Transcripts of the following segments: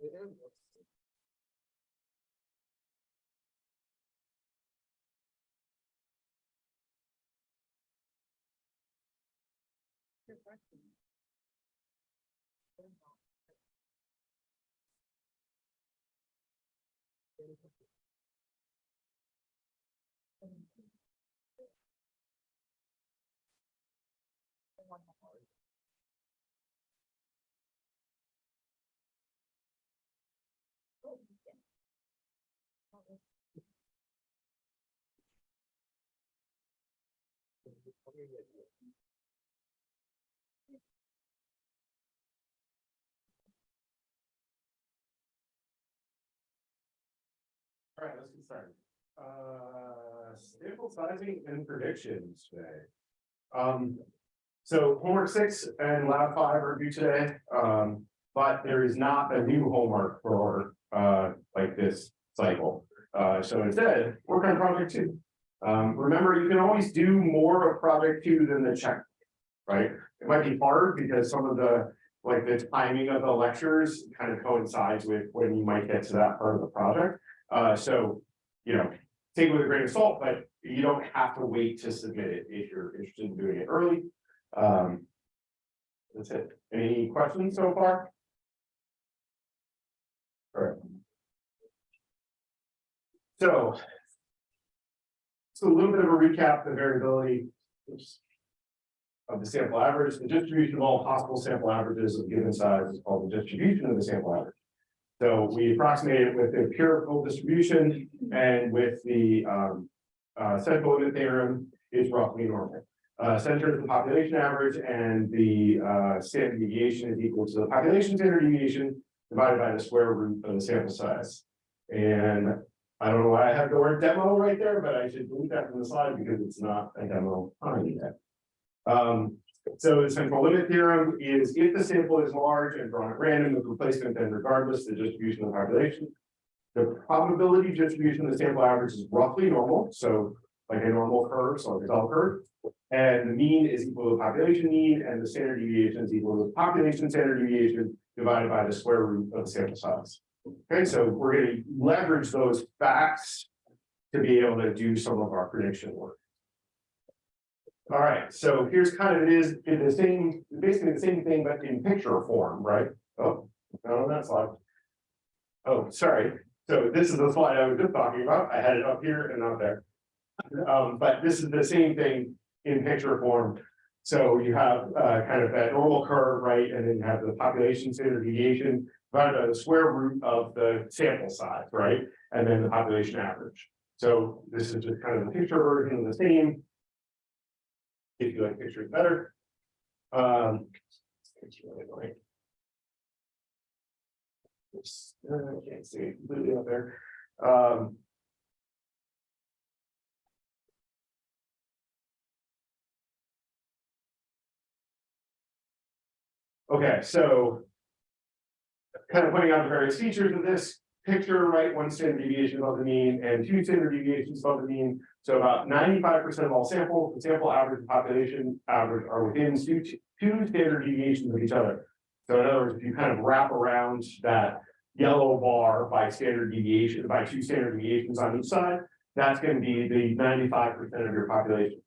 Good question. All right, let's get started. Uh, sample sizing and predictions today. Um, so homework six and lab five are due today, um, but there is not a new homework for, uh, like this cycle. Uh, so instead, work on project two. Um, remember, you can always do more of project two than the check. Right? It might be hard because some of the, like the timing of the lectures kind of coincides with when you might get to that part of the project. Uh, so, you know, take it with a grain of salt, but you don't have to wait to submit it if you're interested in doing it early. Um. That's it. Any questions so far? All right. So. So a little bit of a recap, the variability. Of the sample average, the distribution of all possible sample averages of given size is called the distribution of the sample average. So we approximate it with the empirical distribution and with the um. Uh, theorem is roughly normal. Uh, center is the population average and the uh standard deviation is equal to the population standard deviation. Divided by the square root of the sample size. And I don't know why I have the word demo right there, but I should delete that from the slide because it's not a demo on yet. Um, so the central limit theorem is if the sample is large and drawn at random with replacement, then regardless the distribution of the population. The probability distribution of the sample average is roughly normal, so like a normal curve, so like a bell curve. And the mean is equal to the population mean and the standard deviation is equal to the population standard deviation divided by the square root of the sample size. Okay, so we're gonna leverage those facts to be able to do some of our prediction work. All right, so here's kind of it is in the same, basically the same thing, but in picture form, right? Oh, not on that slide. Oh, sorry. So this is the slide I was just talking about. I had it up here and not there. Um, but this is the same thing in picture form. So you have uh kind of that normal curve, right? And then you have the population standard deviation divided by the square root of the sample size, right? And then the population average. So this is just kind of the picture version of the same. If you like pictures better. Um. Really uh, I can't see it completely up there. Um. Okay, so. Kind of pointing out the various features of this picture, right, one standard deviation above the mean and two standard deviations above the mean. So about ninety-five percent of all samples, the sample average and population average are within two, two standard deviations of each other. So in other words, if you kind of wrap around that yellow bar by standard deviation, by two standard deviations on each side, that's gonna be the ninety-five percent of your population.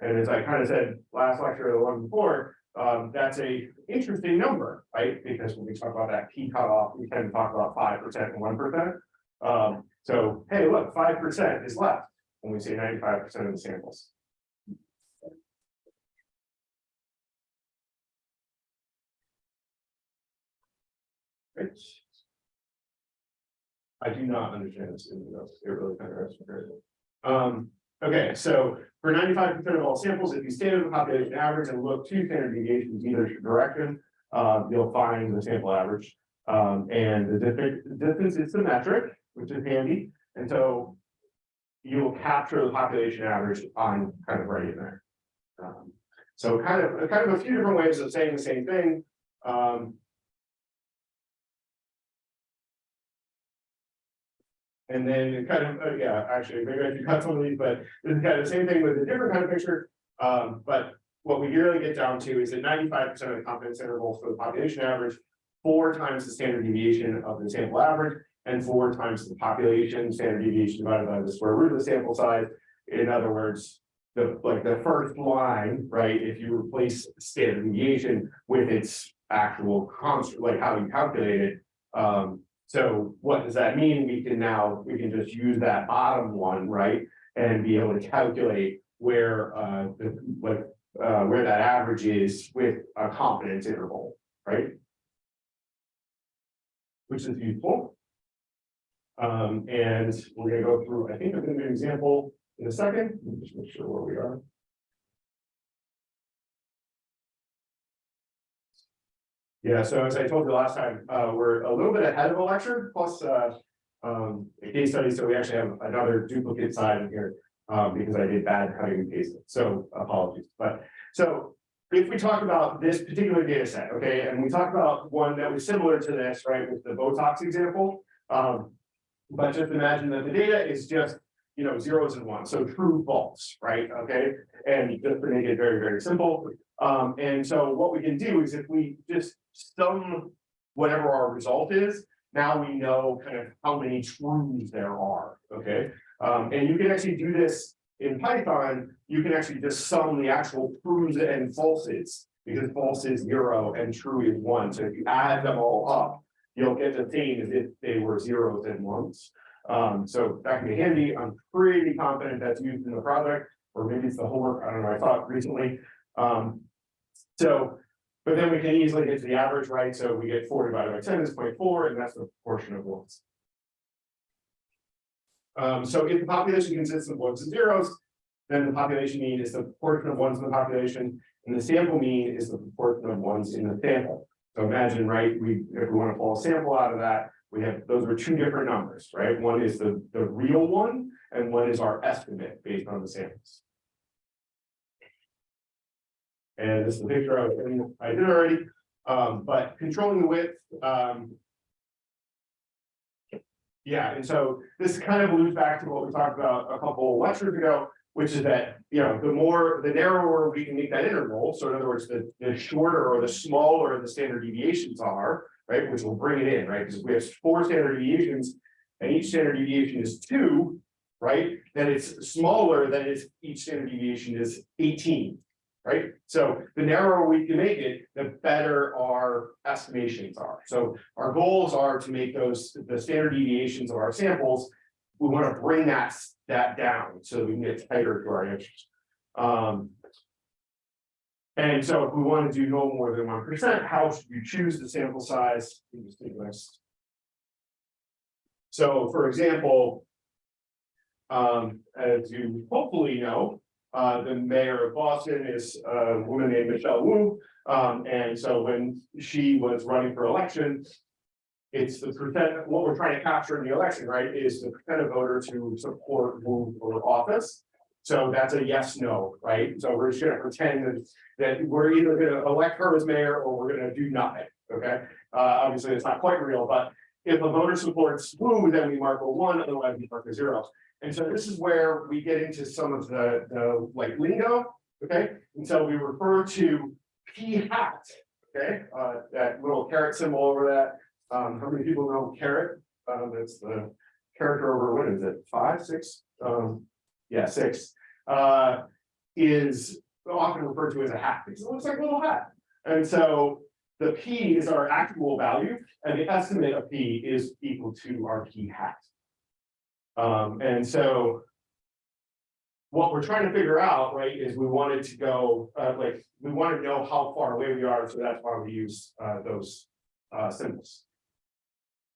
And as I kind of said last lecture or the one before, um, that's a interesting number, right? Because when we talk about that p cutoff, we tend to talk about five percent and one percent. Um, so, hey, look, five percent is left when we say ninety-five percent of the samples. Right. I do not understand this, in the notes. it really kind of. Um, okay, so for ninety-five percent of all samples, if you with the population average and look two standard deviations either direction, uh, you'll find the sample average. Um, and the distance is symmetric, which is handy, and so you will capture the population average on kind of right in there. Um, so kind of, kind of a few different ways of saying the same thing. Um, And then kind of, uh, yeah, actually, maybe I should cut some of these, but this is kind of the same thing with a different kind of picture. Um, but what we really get down to is that ninety-five percent of the confidence interval for the population average four times the standard deviation of the sample average and four times the population standard deviation divided by the square root of the sample size. In other words, the, like the first line, right, if you replace standard deviation with its actual constant, like how you calculate it. Um, so what does that mean? We can now, we can just use that bottom one, right? And be able to calculate where, uh, the, like, uh, where that average is with a confidence interval, right? Which is useful. Um, and we're gonna go through, I think I'm gonna give an example in a second, just make sure where we are. Yeah, so as I told you last time, uh, we're a little bit ahead of a lecture, plus, uh, um, a case study, so we actually have another duplicate side in here. Um, because I did bad cutting and pasting, so apologies, but, so. If we talk about this particular data set, okay, and we talk about one that was similar to this, right, with the Botox example. Um, but just imagine that the data is just, you know, zeros and ones, so true, false, right, okay? And just to make it very, very simple, um, and so what we can do is if we just sum whatever our result is, now we know kind of how many truths there are, okay? Um, and you can actually do this in Python, you can actually just sum the actual truths and falses. Because false is zero and true is one, so if you add them all up, you'll get the same as if they were zeros and ones. Um, so that can be handy, I'm pretty confident that's used in the project, or maybe it's the homework, I don't know, I thought recently. Um, so, but then we can easily get to the average, right? So we get four divided by ten is 0.4, and that's the proportion of ones. Um, so if the population consists of ones and zeros, then the population mean is the proportion of ones in the population, and the sample mean is the proportion of ones in the sample. So imagine, right, we, if we want to pull a sample out of that, we have, those are two different numbers, right? One is the, the real one, and one is our estimate based on the samples. And this is the picture I, was- I did already, um, but controlling the width, um. Yeah, and so this kind of alludes back to what we talked about a couple lectures ago, which is that, you know, the more, the narrower we can make that interval, so in other words, the, the shorter or the smaller the standard deviations are, right, which will bring it in, right, because if we have four standard deviations. And each standard deviation is two, right, then it's smaller than is each standard deviation is eighteen. Right, so the narrower we can make it, the better our estimations are. So our goals are to make those, the standard deviations of our samples. We want to bring that, that down so we can get tighter to our answers. Um. And so if we want to do no more than one percent, how should you choose the sample size? So for example. Um, as you hopefully know, uh, the mayor of Boston is a woman named Michelle Wu. Um, and so when she was running for election. It's the what we're trying to capture in the election, right, is the percent of voters who support Wu for office. So that's a yes, no, right? So we're just gonna pretend that, that we're either gonna elect her as mayor or we're gonna do nothing, okay? Uh, obviously, it's not quite real, but if a voter supports Wu, then we mark a one, otherwise we mark a zero. And so this is where we get into some of the, the like lingo, okay? And so we refer to P hat, okay? Uh, that little caret symbol over that. Um, how many people know caret? Um, that's the character over, what is it, five, six? Um, yeah, six. Uh, is often referred to as a hat, because it looks like a little hat. And so the P is our actual value, and the estimate of P is equal to our P hat. Um, and so. What we're trying to figure out, right, is we wanted to go, uh, like, we want to know how far away we are, so that's why we use, uh, those, uh, symbols.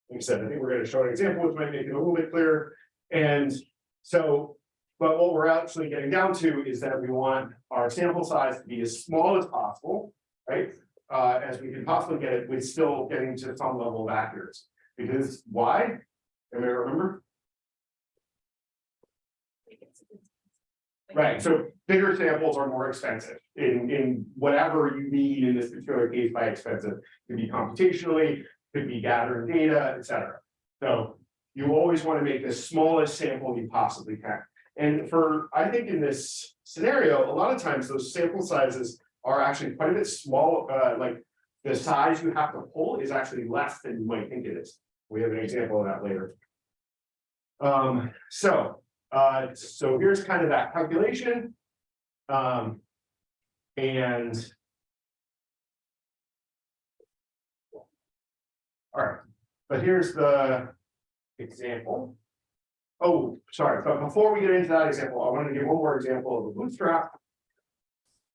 Like I said, I think we're gonna show an example, which might make it a little bit clearer, and so. But what we're actually getting down to is that we want our sample size to be as small as possible, right? Uh, as we can possibly get it, with still getting to some level of accuracy, because why? Anybody remember? Right, so bigger samples are more expensive in, in whatever you need in this particular case by expensive. Could be computationally, could be gathering data, et cetera. So you always want to make the smallest sample you possibly can. And for, I think in this scenario, a lot of times those sample sizes are actually quite a bit small, uh, like the size you have to pull is actually less than you might think it is. We have an example of that later. Um, so, uh, so here's kind of that calculation. Um, and. All right, but here's the example. Oh, sorry, but before we get into that example, I want to give one more example of a bootstrap.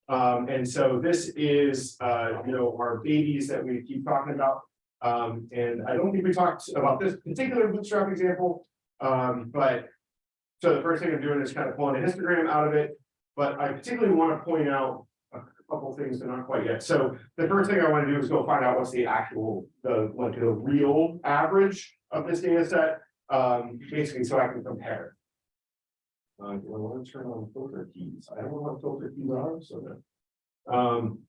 Um, and so this is, uh, you know, our babies that we keep talking about. Um, and I don't think we talked about this particular bootstrap example, um, but. So the first thing I'm doing is kind of pulling a histogram out of it, but I particularly want to point out a couple things, but not quite yet. So the first thing I want to do is go find out what's the actual, the, like the real average of this data set. Um, basically, so I can compare. Uh, I want to turn on filter keys? I don't know what filter keys are, so that. Um.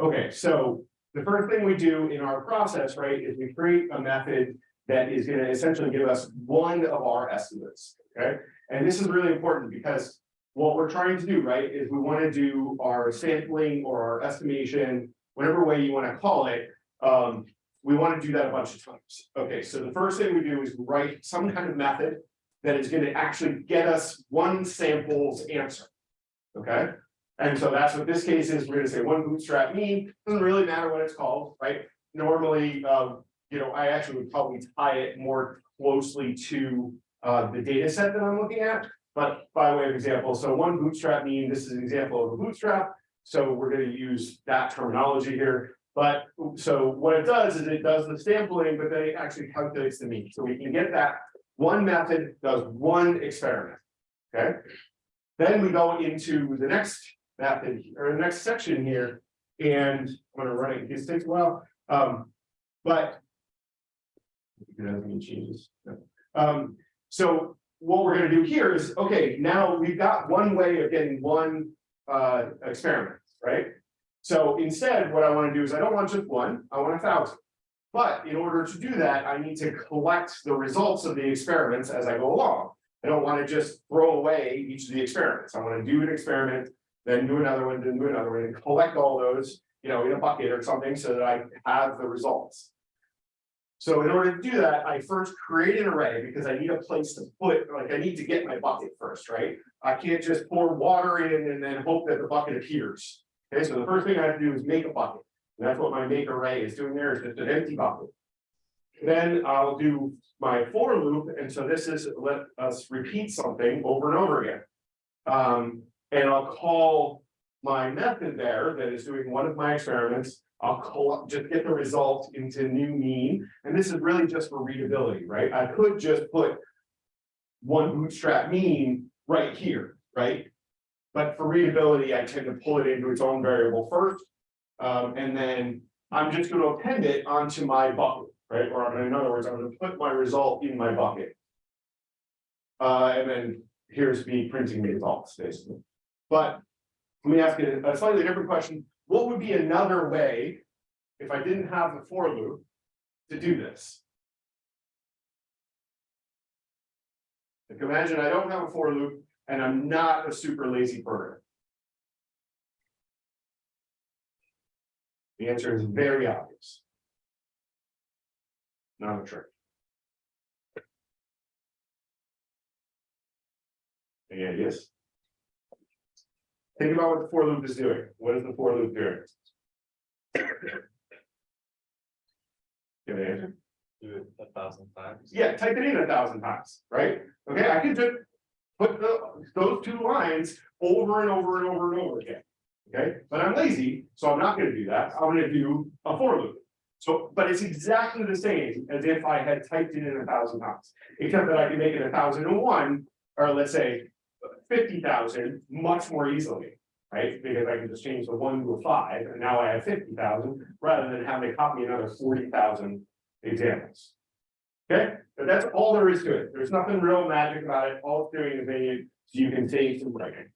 Okay, so the first thing we do in our process, right, is we create a method that is gonna essentially give us one of our estimates, okay? And this is really important because what we're trying to do, right, is we want to do our sampling or our estimation, whatever way you want to call it. Um, we want to do that a bunch of times. Okay, so the first thing we do is write some kind of method that is going to actually get us one sample's answer. Okay, and so that's what this case is. We're going to say one bootstrap mean, doesn't really matter what it's called, right? Normally, um, you know, I actually would probably tie it more closely to uh, the data set that I'm looking at. But by way of example, so one bootstrap mean, this is an example of a bootstrap. So we're going to use that terminology here. But so what it does is it does the sampling, but then it actually calculates the mean. So we can get that one method does one experiment. Okay. Then we go into the next method or the next section here. And I'm gonna run it, this takes a while. Um, but it doesn't mean changes. No. Um, so what we're gonna do here is, okay, now we've got one way of getting one uh experiment, right? So instead, what I want to do is I don't want just one, I want a thousand. But in order to do that, I need to collect the results of the experiments as I go along. I don't want to just throw away each of the experiments. I want to do an experiment, then do another one, then do another one, and collect all those, you know, in a bucket or something so that I have the results. So in order to do that, I first create an array because I need a place to put, like I need to get my bucket first, right? I can't just pour water in and then hope that the bucket appears. Okay, so the first thing I have to do is make a bucket. And that's what my make array is doing there is just an empty bucket. Then I'll do my for loop, and so this is let us repeat something over and over again. Um, and I'll call my method there that is doing one of my experiments. I'll just get the result into new mean, and this is really just for readability, right? I could just put one bootstrap mean right here, right? But for readability, I tend to pull it into its own variable first. Um, and then I'm just going to append it onto my bucket, right? Or in other words, I'm going to put my result in my bucket. Uh, and then here's me printing the results, basically. But let me ask you a slightly different question. What would be another way, if I didn't have the for loop, to do this? Like imagine I don't have a for loop, and I'm not a super lazy programmer. The answer is very obvious. Not a trick. Any ideas? Think about what the for loop is doing. What is the for loop doing? Give an answer. Do it a thousand times. Yeah, type it in a thousand times, right? Okay, I can just put the, those two lines over and over and over and over again. Okay, but I'm lazy, so I'm not gonna do that. I'm gonna do a for loop. So, but it's exactly the same as if I had typed it in a thousand times, except that I can make it a thousand and one, or let's say fifty thousand much more easily. Right, because I can just change the one to a five, and now I have fifty thousand, rather than having to copy another forty thousand examples. Okay, but that's all there is to it. There's nothing real magic about it. All it's doing is making so you can save some writing.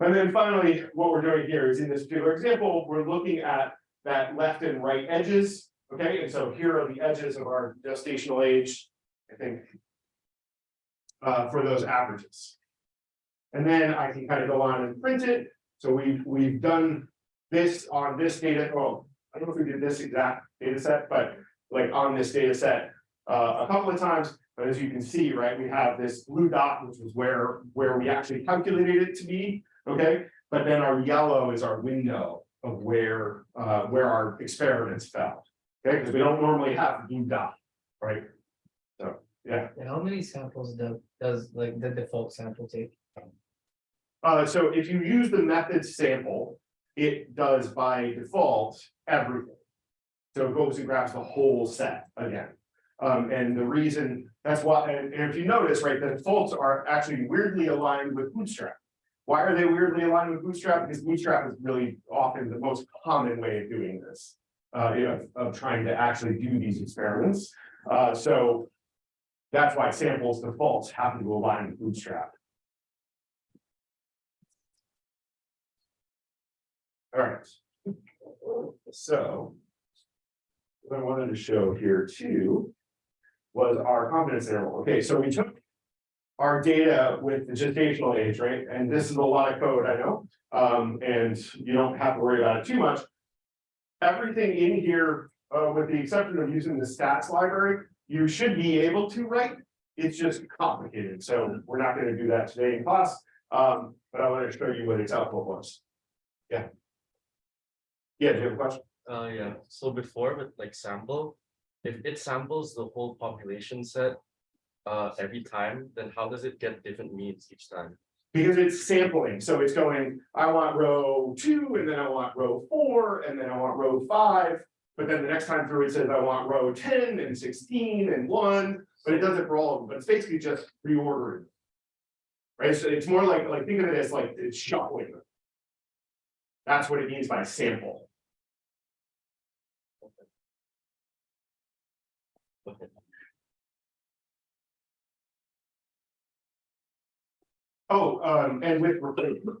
And then finally, what we're doing here is in this particular example, we're looking at that left and right edges. Okay, and so here are the edges of our gestational age, I think. Uh, for those averages. And then I can kind of go on and print it. So we've we've done this on this data, well, I don't know if we did this exact data set, but like on this data set. Uh, a couple of times, but as you can see, right, we have this blue dot, which was where, where we actually calculated it to be, okay? But then our yellow is our window of where, uh, where our experiments fell. Okay, because we don't normally have blue dot, right? Yeah, And how many samples do, does like the default sample take? uh, so if you use the method sample, it does by default everything. So it goes and grabs the whole set again. Um, and the reason, that's why, and, and if you notice, right, the defaults are actually weirdly aligned with Bootstrap. Why are they weirdly aligned with Bootstrap? Because Bootstrap is really often the most common way of doing this. Uh, you know, of trying to actually do these experiments. Uh, so. That's why samples defaults happen to align with Bootstrap. All right. So. What I wanted to show here too. Was our confidence interval. Okay, so we took. Our data with the gestational age, right? And this is a lot of code, I know, um, and you don't have to worry about it too much. Everything in here, uh, with the exception of using the stats library, you should be able to write. It's just complicated, so we're not gonna do that today in class, um, but I want to show you what its output was. Yeah. Yeah, do you have a question? Uh, yeah, so before with like sample, if it samples the whole population set. Uh, every time, then how does it get different means each time? Because it's sampling, so it's going, I want row two, and then I want row four, and then I want row five. But then the next time through, it says I want row ten and sixteen and one, but it does it for all of them, but it's basically just reordering. Right, so it's more like, like, think of it as like it's shuffling. them. That's what it means by sample. Okay. Oh, um, and with replacement,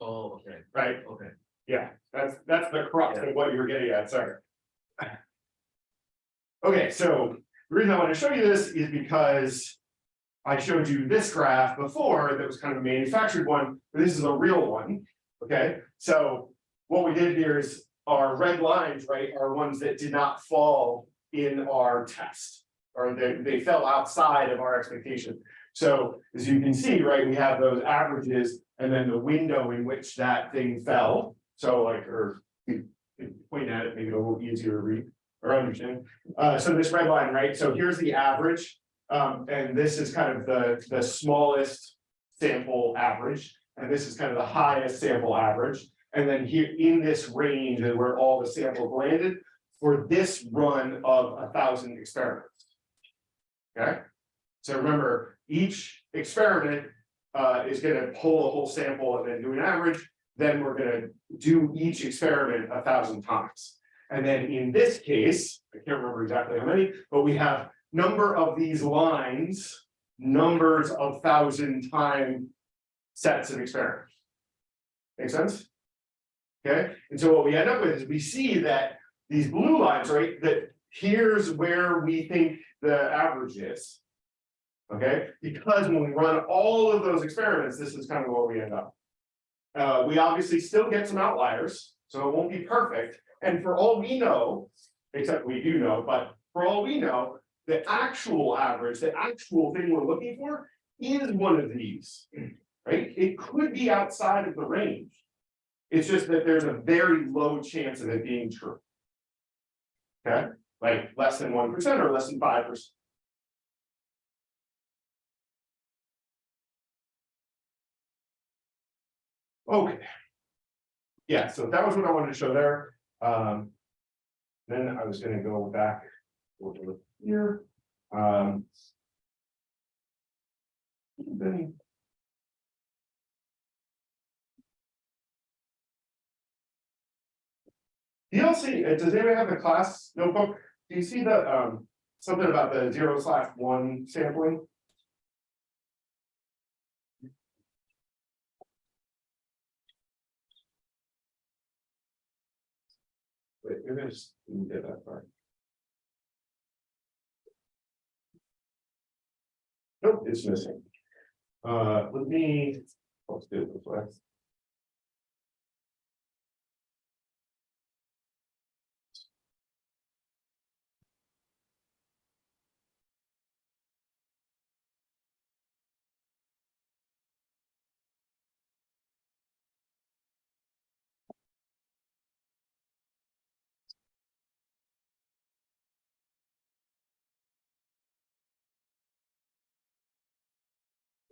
Oh, okay, right? okay. Yeah, that's, that's the crux of what you were getting at, sorry. Okay, so the reason I want to show you this is because. I showed you this graph before that was kind of a manufactured one, but this is a real one, okay? So what we did here is our red lines, right, are ones that did not fall in our test. Or they, they fell outside of our expectation. So as you can see, right, we have those averages and then the window in which that thing fell. So like, or point at it, maybe a little easier to read or understand. Uh, so this red line, right? So here's the average. Um, and this is kind of the, the smallest sample average. And this is kind of the highest sample average. And then here in this range is where all the samples landed for this run of a thousand experiments. Okay? So remember, each experiment uh, is gonna pull a whole sample and then do an average. Then we're gonna do each experiment a thousand times. And then in this case, I can't remember exactly how many, but we have number of these lines, numbers of thousand time sets of experiments. Make sense? Okay, and so what we end up with is we see that these blue lines, right, that here's where we think the average is. Okay, because when we run all of those experiments, this is kind of what we end up. Uh, we obviously still get some outliers, so it won't be perfect. And for all we know, except we do know, but for all we know, the actual average, the actual thing we're looking for is one of these, right? It could be outside of the range. It's just that there's a very low chance of it being true. Okay, like less than 1% or less than 5%. Okay. Yeah, so that was what I wanted to show there. Um. Then I was gonna go back. over Here, um. Then. DLC, uh, does anybody have the class notebook? Do you see the, um, something about the zero slash one sampling? Wait, maybe I just didn't get that far. Nope, it's missing. Uh, let me, let's do it this way.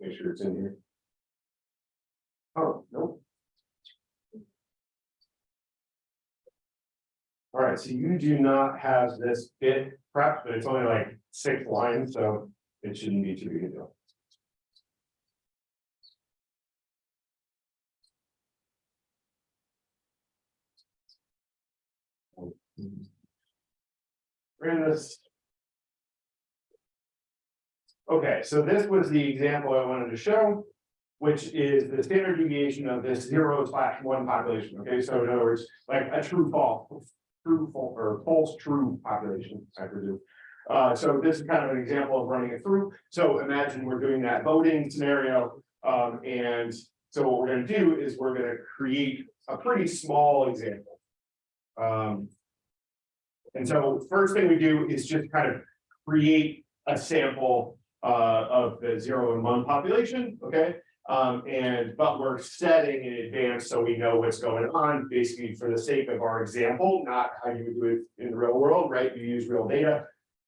Make sure it's in here. Oh, nope. All right, so you do not have this bit prepped, but it's only like six lines, so it shouldn't be too big a deal. Ran this. Okay, so this was the example I wanted to show, which is the standard deviation of this zero slash one population, okay, so in other words, like a true false. True false or false true population, I presume. Uh, so this is kind of an example of running it through, so imagine we're doing that voting scenario, um, and. So what we're gonna do is we're gonna create a pretty small example. Um. And so first thing we do is just kind of create a sample uh of the zero and one population, okay? Um, and but we're setting in advance so we know what's going on, basically for the sake of our example, not how you would do it in the real world, right? You use real data.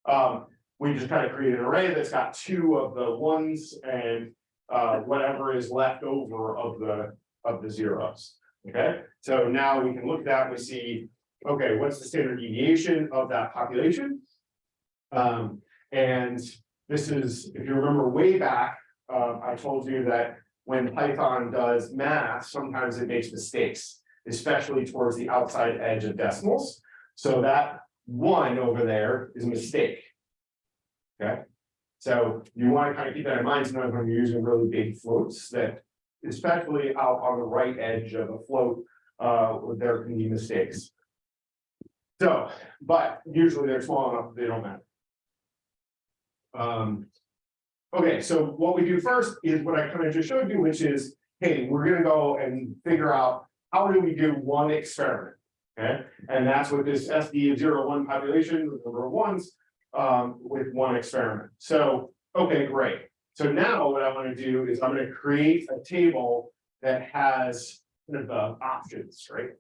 Um, we just kind of create an array that's got two of the ones and uh whatever is left over of the of the zeros. Okay, so now we can look at that, we see, okay, what's the standard deviation of that population? Um, and this is, if you remember way back, uh, I told you that when Python does math, sometimes it makes mistakes, especially towards the outside edge of decimals. So that one over there is a mistake. Okay, so you want to kind of keep that in mind, sometimes when you're using really big floats that, especially out on the right edge of a float, uh, there can be mistakes. So, but usually they're small enough, they don't matter. Um, okay, so what we do first is what I kind of just showed you, which is, hey, we're gonna go and figure out how do we do one experiment? Okay, and that's with this SD of zero one population, with number of ones, um, with one experiment. So, okay, great. So now what I want to do is I'm gonna create a table that has kind of the options, right?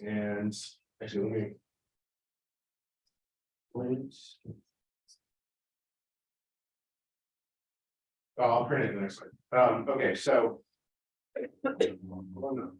And actually, let me. Oh, I'll print it the next slide. Um, okay, so. Oh, no.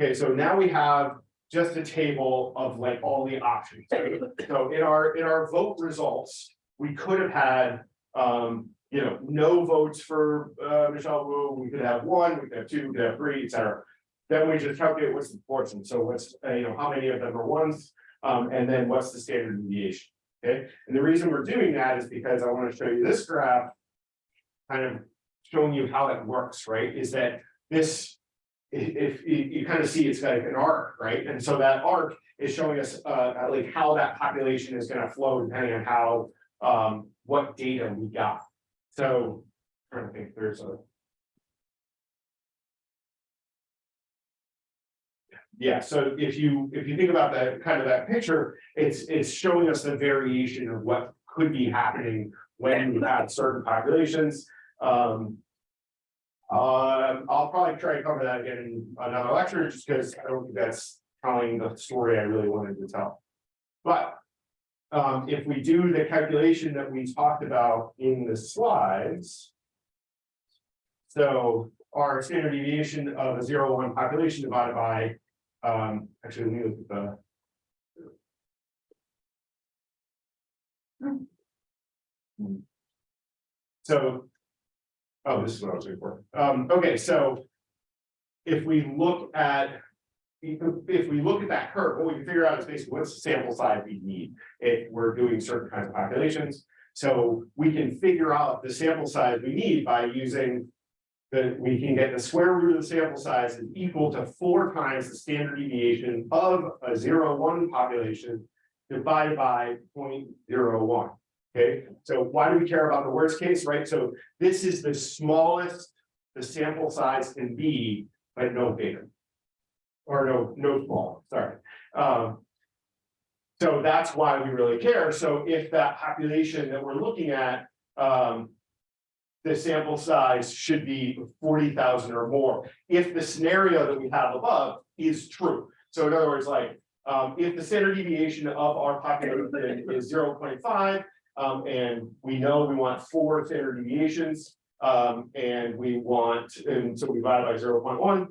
Okay, so now we have just a table of like all the options. So in our, in our vote results, we could have had, um, you know, no votes for, uh, Michelle Wu, we could have one, we could have two, we could have three, et cetera. Then we just calculate what's the so what's, uh, you know, how many of them are ones, um, and then what's the standard deviation, okay? And the reason we're doing that is because I wanna show you this graph. Kind of showing you how it works, right, is that this. i- If, you, kind of see it's like an arc, right, and so that arc is showing us, uh, like how that population is gonna flow depending on how. Um, what data we got, so, trying to think, there's a. Yeah, so if you, if you think about that, kind of that picture, it's, it's showing us the variation of what could be happening when you have certain populations, um. Um, I'll probably try to cover that again in another lecture, just because I don't think that's telling the story I really wanted to tell. But. Um, if we do the calculation that we talked about in the slides. So our standard deviation of a zero one population divided by, um, actually, let me look at the. So. Oh, this is what I was looking for. Um, okay, so. If we look at. If, we look at that curve, what we can figure out is basically what's the sample size we need if we're doing certain kinds of populations. So we can figure out the sample size we need by using. The, we can get the square root of the sample size is equal to four times the standard deviation of a zero one population. Divided by 0.01. Okay, so why do we care about the worst case, right? So this is the smallest the sample size can be, but no bigger. Or no, no small, sorry. Um, so that's why we really care. So if that population that we're looking at, um. The sample size should be forty thousand or more, if the scenario that we have above is true. So in other words, like, um, if the standard deviation of our population is zero point five. Um, and we know we want four standard deviations, um, and we want, and so we divide by zero point one.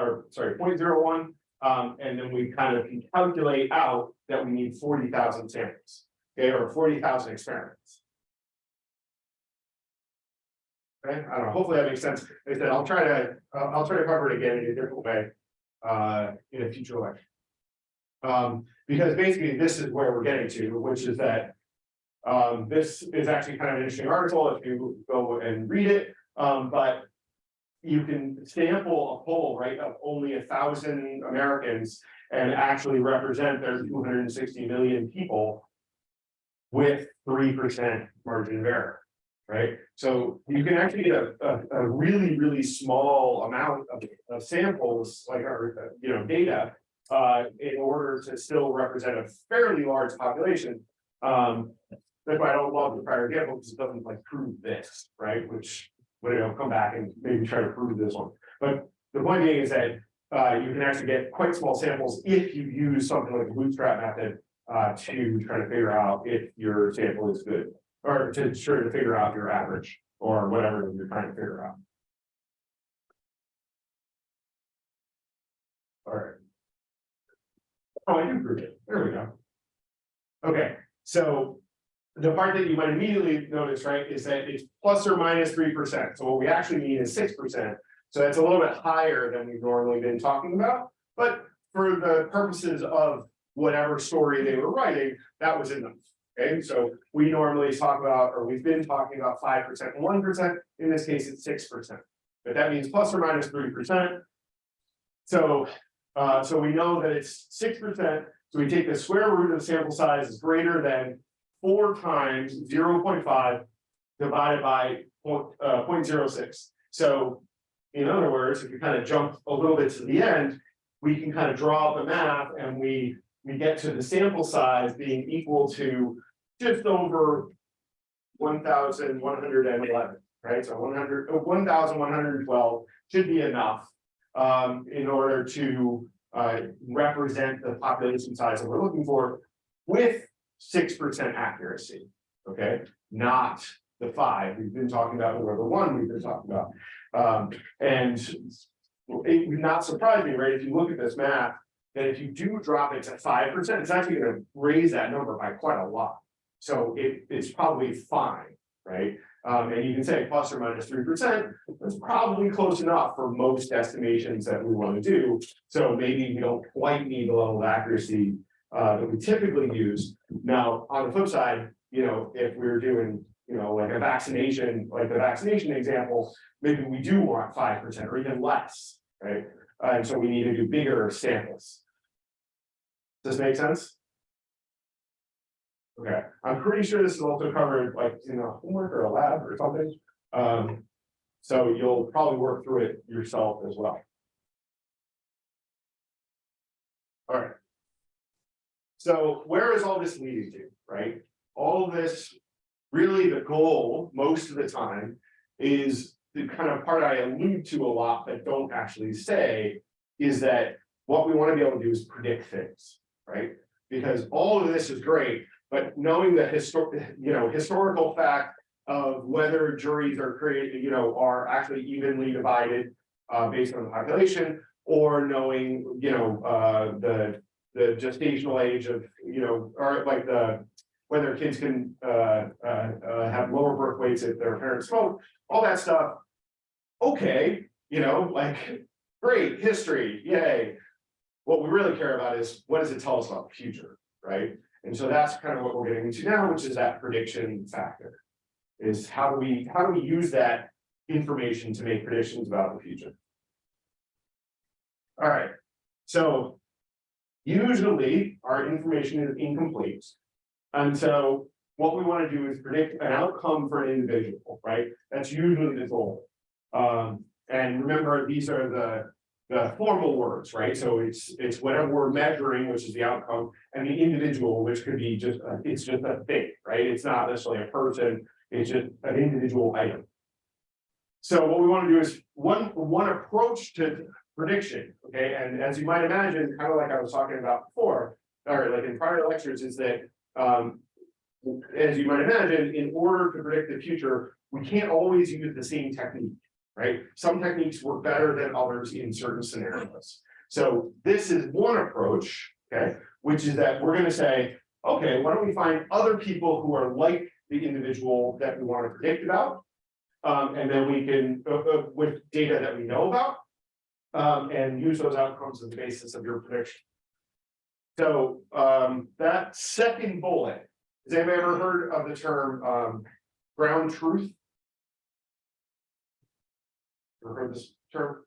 Or, sorry, 0.01. um, and then we kind of can calculate out that we need forty thousand samples, okay, or forty thousand experiments. Okay, I don't know, hopefully that makes sense, like I said, I'll try to, I'll, I'll try to cover it again in a different way, uh, in a future lecture. Um, because basically this is where we're getting to, which is that. Um, this is actually kind of an interesting article if you go and read it, um, but. You can sample a poll, right, of only a thousand Americans and actually represent their two hundred and sixty million people. With three percent margin of error, right? So you can actually get a, a, a really, really small amount of, of samples, like our, you know, data. Uh, in order to still represent a fairly large population. Um, that's why I don't love the prior example, because it doesn't like prove this, right, which. You know, come back and maybe try to prove this one, but the point being is that. Uh, you can actually get quite small samples if you use something like the bootstrap method. Uh, to try to figure out if your sample is good, or to try to figure out your average, or whatever you're trying to figure out. Alright. Oh, I can prove it, there we go. Okay, so. The part that you might immediately notice, right, is that it's plus or minus minus three percent, so what we actually mean is six percent. So that's a little bit higher than we've normally been talking about, but for the purposes of whatever story they were writing, that was enough. Okay, so we normally talk about, or we've been talking about five percent and one percent, in this case, it's six percent. But that means plus or minus minus three percent. So, uh, so we know that it's six percent, so we take the square root of the sample size is greater than four times zero point five. Divided by point, uh, point zero six, so. In other words, if you kind of jump a little bit to the end, we can kind of draw the math and we, we get to the sample size being equal to just over. One thousand one hundred and eleven, right, so one hundred, uh, one thousand one hundred and twelve should be enough. Um, in order to, uh, represent the population size that we're looking for with six percent accuracy. Okay, not the five we've been talking about, or the one we've been talking about. Um, and it would not surprise me, right, if you look at this math, that if you do drop it to five percent, it's actually gonna raise that number by quite a lot. So it, it's probably fine, right? Um, and you can say plus or minus three percent, that's probably close enough for most estimations that we wanna do. So maybe we don't quite need the level of accuracy uh, that we typically use. Now, on the flip side, you know, if we're doing, you know, like a vaccination, like the vaccination example, maybe we do want five percent or even less, right? Uh, and so we need to do bigger samples. Does this make sense? Okay, I'm pretty sure this is also covered like in a homework or a lab or something. Um, so you'll probably work through it yourself as well. All right. So where is all this leading to, right? All this, really the goal, most of the time, is the kind of part I allude to a lot, but don't actually say. Is that what we want to be able to do is predict things, right? Because all of this is great, but knowing the historic, you know, historical fact. Of whether juries are created, you know, are actually evenly divided, uh, based on the population. Or knowing, you know, uh, the, the gestational age of, you know, or like the. Whether kids can, uh, uh, uh, have lower birth weights if their parents smoke, all that stuff. Okay, you know, like, great, history, yay. What we really care about is, what does it tell us about the future, right? And so that's kind of what we're getting into now, which is that prediction factor. Is how do we, how do we use that information to make predictions about the future? All right, so. Usually, our information is incomplete. And so what we want to do is predict an outcome for an individual, right? That's usually the goal. Um, and remember, these are the. The formal words, right? So it's, it's whatever we're measuring, which is the outcome, and the individual, which could be just, a- it's just a thing, right? It's not necessarily a person, it's just an individual item. So what we want to do is, one, one approach to prediction, okay, and as you might imagine, kind of like I was talking about before, or like in prior lectures, is that, um. As you might imagine, in order to predict the future, we can't always use the same technique, right? Some techniques work better than others in certain scenarios. So this is one approach, okay, which is that we're gonna say, okay, why don't we find other people who are like the individual that we want to predict about? Um, and then we can, uh, uh, with data that we know about. Um, and use those outcomes as the basis of your prediction. So, um, that second bullet, has anybody ever heard of the term, um, ground truth? Ever heard this term?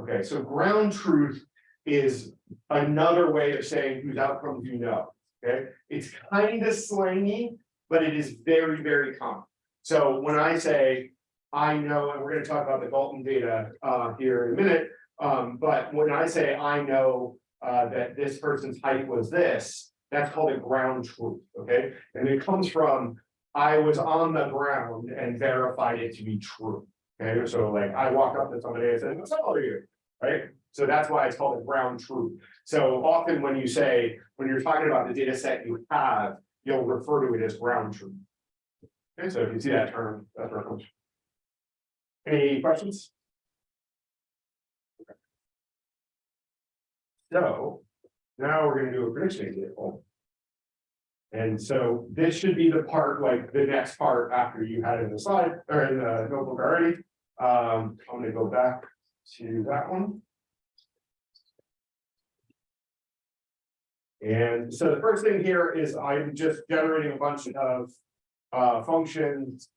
Okay, so ground truth is another way of saying whose outcomes you know, okay? It's kind of slangy, but it is very, very common. So when I say, I know, and we're gonna talk about the Galton data uh here in a minute. Um, but when I say I know uh that this person's height was this, that's called a ground truth, okay? And it comes from, I was on the ground and verified it to be true. Okay, so like I walk up to somebody and say, what's up are you? Right? So that's why it's called a ground truth. So often when you say, when you're talking about the data set you have, you'll refer to it as ground truth. Okay, so if you see that term, that's where it comes. from. Any questions? So now we're gonna do a prediction example. And so this should be the part, like the next part after you had in the slide or in the notebook already. Um, I'm gonna go back to that one. And so the first thing here is I'm just generating a bunch of uh functions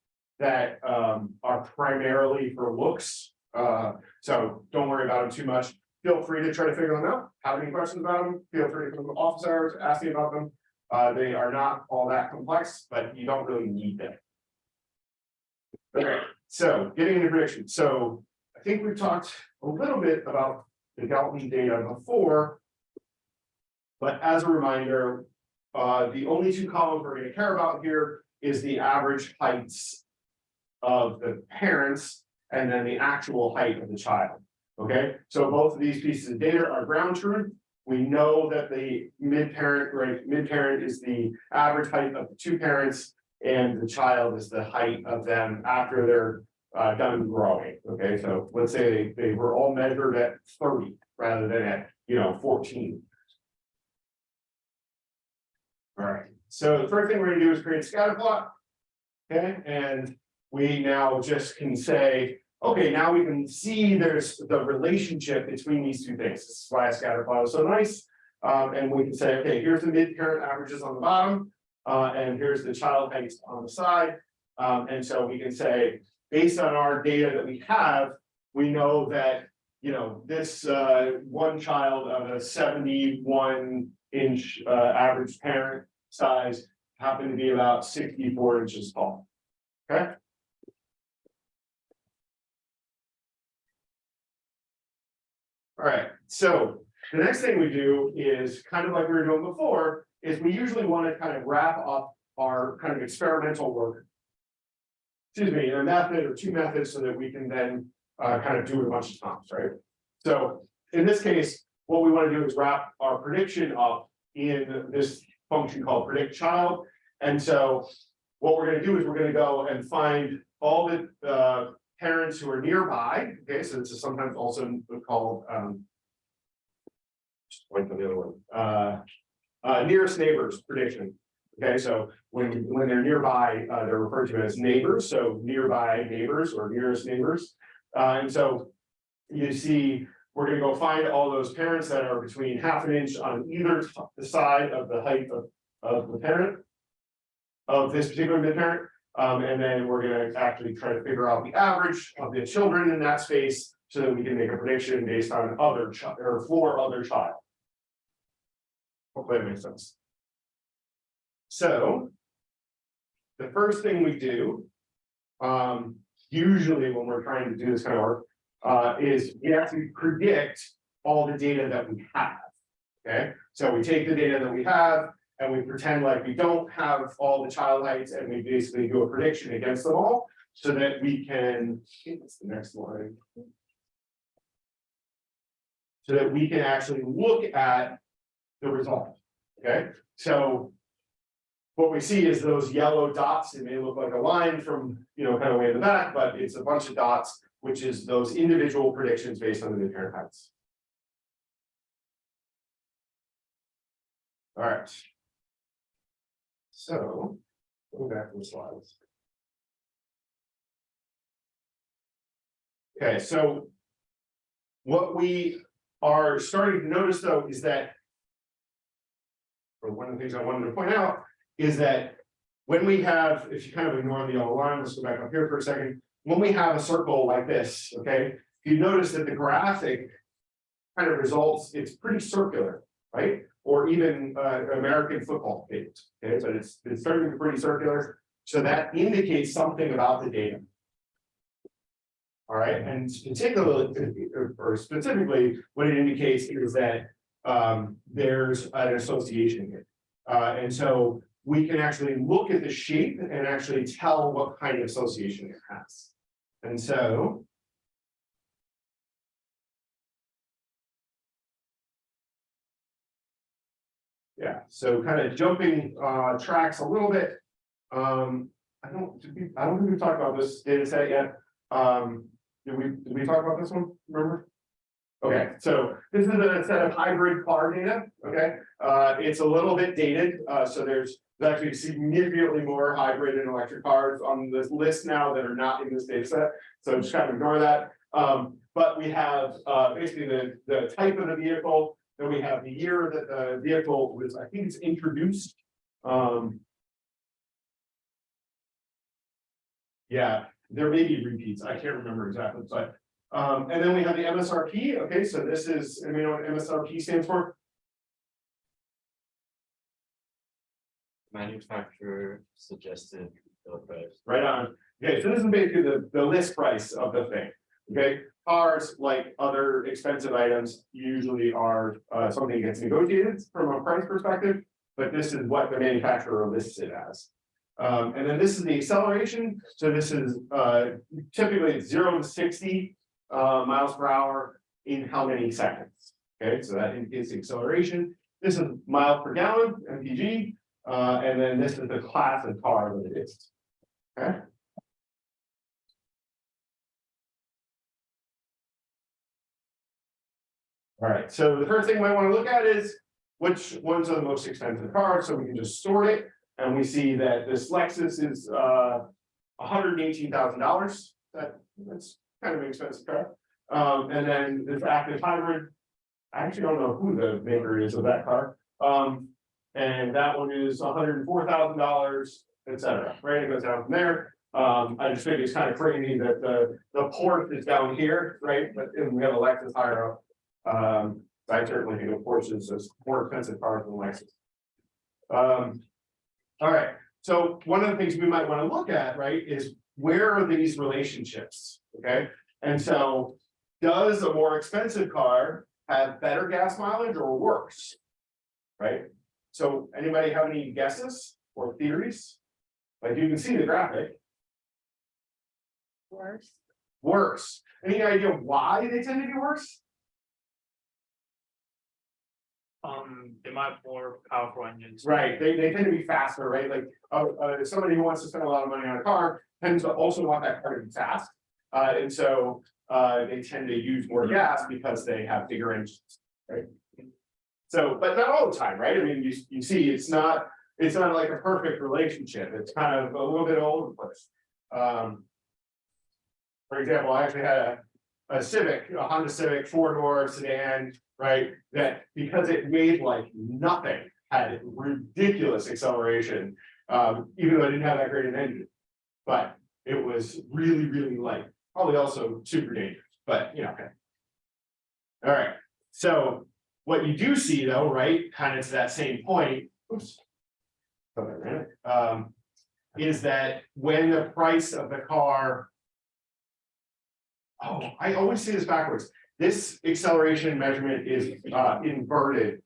that um are primarily for looks. Uh, so don't worry about them too much. Feel free to try to figure them out. Have any questions about them? Feel free to come to office hours, ask me about them. Uh, they are not all that complex, but you don't really need them. Okay, so getting into prediction. So I think we've talked a little bit about the Galton data before. But as a reminder, uh, the only two columns we're gonna care about here is the average heights. Of the parents and then the actual height of the child. Okay, so both of these pieces of data are ground truth. We know that the mid-parent, right, mid-parent is the average height of the two parents. And the child is the height of them after they're uh done growing, okay, so let's say they they were all measured at thirty rather than at, you know, fourteen. All right, so the first thing we're gonna do is create a scatter plot. Okay, and we now just can say, okay, now we can see there's the relationship between these two things. This is why a scatter plot is so nice. Um, and we can say, okay, here's the mid-parent averages on the bottom. Uh, and here's the child heights on the side. Um, and so we can say, based on our data that we have, we know that, you know, this uh one child of a seventy-one inch uh average parent size happened to be about sixty-four inches tall. Okay? All right, so the next thing we do is kind of like we were doing before, is we usually want to kind of wrap up our kind of experimental work. Excuse me, in a method or two methods so that we can then uh kind of do it a bunch of times, right? So in this case, what we want to do is wrap our prediction up in this function called predict child. And so what we're gonna do is we're gonna go and find all the uh parents who are nearby, okay, so this is sometimes also called um. Just wait for the other one, uh, uh, nearest neighbors prediction. Okay, so when when they're nearby, uh, they're referred to as neighbors, so nearby neighbors or nearest neighbors. Uh, and so you see, we're gonna go find all those parents that are between half an inch on either side of the height of of the parent. Of this particular mid-parent, um, and then we're gonna actually try to figure out the average of the children in that space. So that we can make a prediction based on other or for other child. Hopefully that makes sense. So. The first thing we do. Um, usually when we're trying to do this kind of work, uh, is we actually predict all the data that we have. Okay, so we take the data that we have and we pretend like we don't have all the child heights and we basically do a prediction against them all. So that we can, that's the next line. so that we can actually look at the result, okay? So what we see is those yellow dots, it may look like a line from, you know, kind of way in the back, but it's a bunch of dots, which is those individual predictions based on the mid-parent heights. All right. So, go back to the slides. Okay, so. What we are starting to notice though is that. Or one of the things I wanted to point out is that when we have, if you kind of ignore the yellow line, let's go back up here for a second. When we have a circle like this, okay, you notice that the graphic. Kind of results, it's pretty circular, right? Or even uh American football field, okay, but it's it's starting to be pretty circular. So that indicates something about the data. All right, and particularly, or specifically, what it indicates is that um there's an association here. Uh, and so we can actually look at the shape and actually tell what kind of association it has. And so. Yeah, so kind of jumping uh tracks a little bit. Um, I don't, I don't think we've talked about this data set yet. Um, did we, did we talk about this one, remember? Okay, so this is a set of hybrid car data, okay? Uh, it's a little bit dated, uh, so there's there's actually significantly more hybrid and electric cars on this list now that are not in this data set. So just kind of ignore that. Um, but we have, uh, basically the, the type of the vehicle, then we have the year that the vehicle was, I think it's introduced. Um. Yeah, there may be repeats, I can't remember exactly, but, um, and then we have the MSRP, okay, so this is, and we know what MSRP stands for? Manufacturer suggested price. Right on. Okay, so this is basically the, the list price of the thing. Okay, cars, like other expensive items, usually are, uh, something that gets negotiated from a price perspective. But this is what the manufacturer lists it as. Um, and then this is the acceleration. So this is, uh, typically zero to sixty, uh, miles per hour in how many seconds? Okay, so that is the acceleration. This is mile per gallon, MPG. Uh, and then this is the class of car that it is. Okay. All right, so the first thing we want to look at is which ones are the most expensive cars, so we can just sort it. And we see that this Lexus is uh hundred and eighteen thousand dollars. That that's kind of an expensive car. Um, and then this active hybrid. I actually don't know who the maker is of that car. Um, and that one is hundred and four thousand dollars, et cetera, right? It goes down from there. Um, I just think it's kind of crazy that the, the Porsche is down here, right? But we have a Lexus higher up. Um, I certainly think of Porsches as more expensive cars than Lexus. Um, all right, so one of the things we might want to look at, right, is where are these relationships? Okay, and so does a more expensive car have better gas mileage or worse? Right? So anybody have any guesses or theories? Like you can see the graphic, Worse. worse. Any idea why they tend to be worse? Um, they might have more powerful engines. Right, they, they tend to be faster, right? Like, uh, uh, somebody who wants to spend a lot of money on a car tends to also want that car to be fast. Uh, and so, uh, they tend to use more gas because they have bigger engines, right? So, but not all the time, right? I mean, you, you see, it's not, it's not like a perfect relationship. It's kind of a little bit all the place. Um. For example, I actually had a, a Civic, a Honda Civic four-door sedan, right? That because it weighed like nothing, had ridiculous acceleration. Um, even though I didn't have that great an engine. But it was really, really light, probably also super dangerous, but you know, okay. All right, so what you do see though, right, kind of to that same point, oops. Um, is that when the price of the car. Oh, I always see this backwards. This acceleration measurement is uh inverted.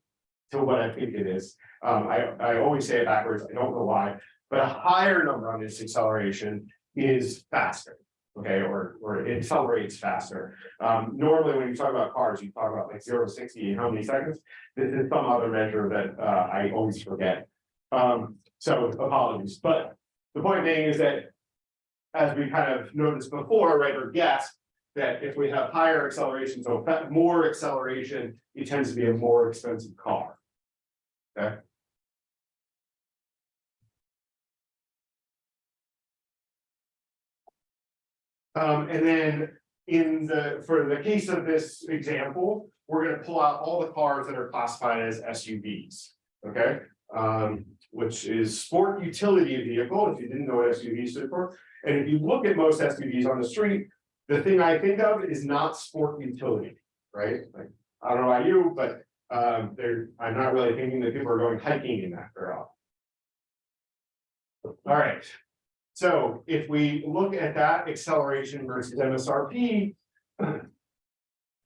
To what I think it is. Um, I I always say it backwards. I don't know why, but a higher number on this acceleration is faster. Okay, or, or it accelerates faster. Um, normally, when you talk about cars, you talk about like zero to sixty in how many seconds? This is some other measure that, uh, I always forget. Um, so apologies, but the point being is that. As we kind of noticed before, right, or guessed, that if we have higher acceleration, so more acceleration, it tends to be a more expensive car. Okay. Um, and then in the, for the case of this example, we're gonna pull out all the cars that are classified as SUVs, okay? Um, which is sport utility vehicle, if you didn't know what SUV stood for. And if you look at most SUVs on the street, the thing I think of is not sport utility, right? Like, I don't know about you, but um, I'm not really thinking that people are going hiking in that often. All right. So if we look at that acceleration versus MSRP.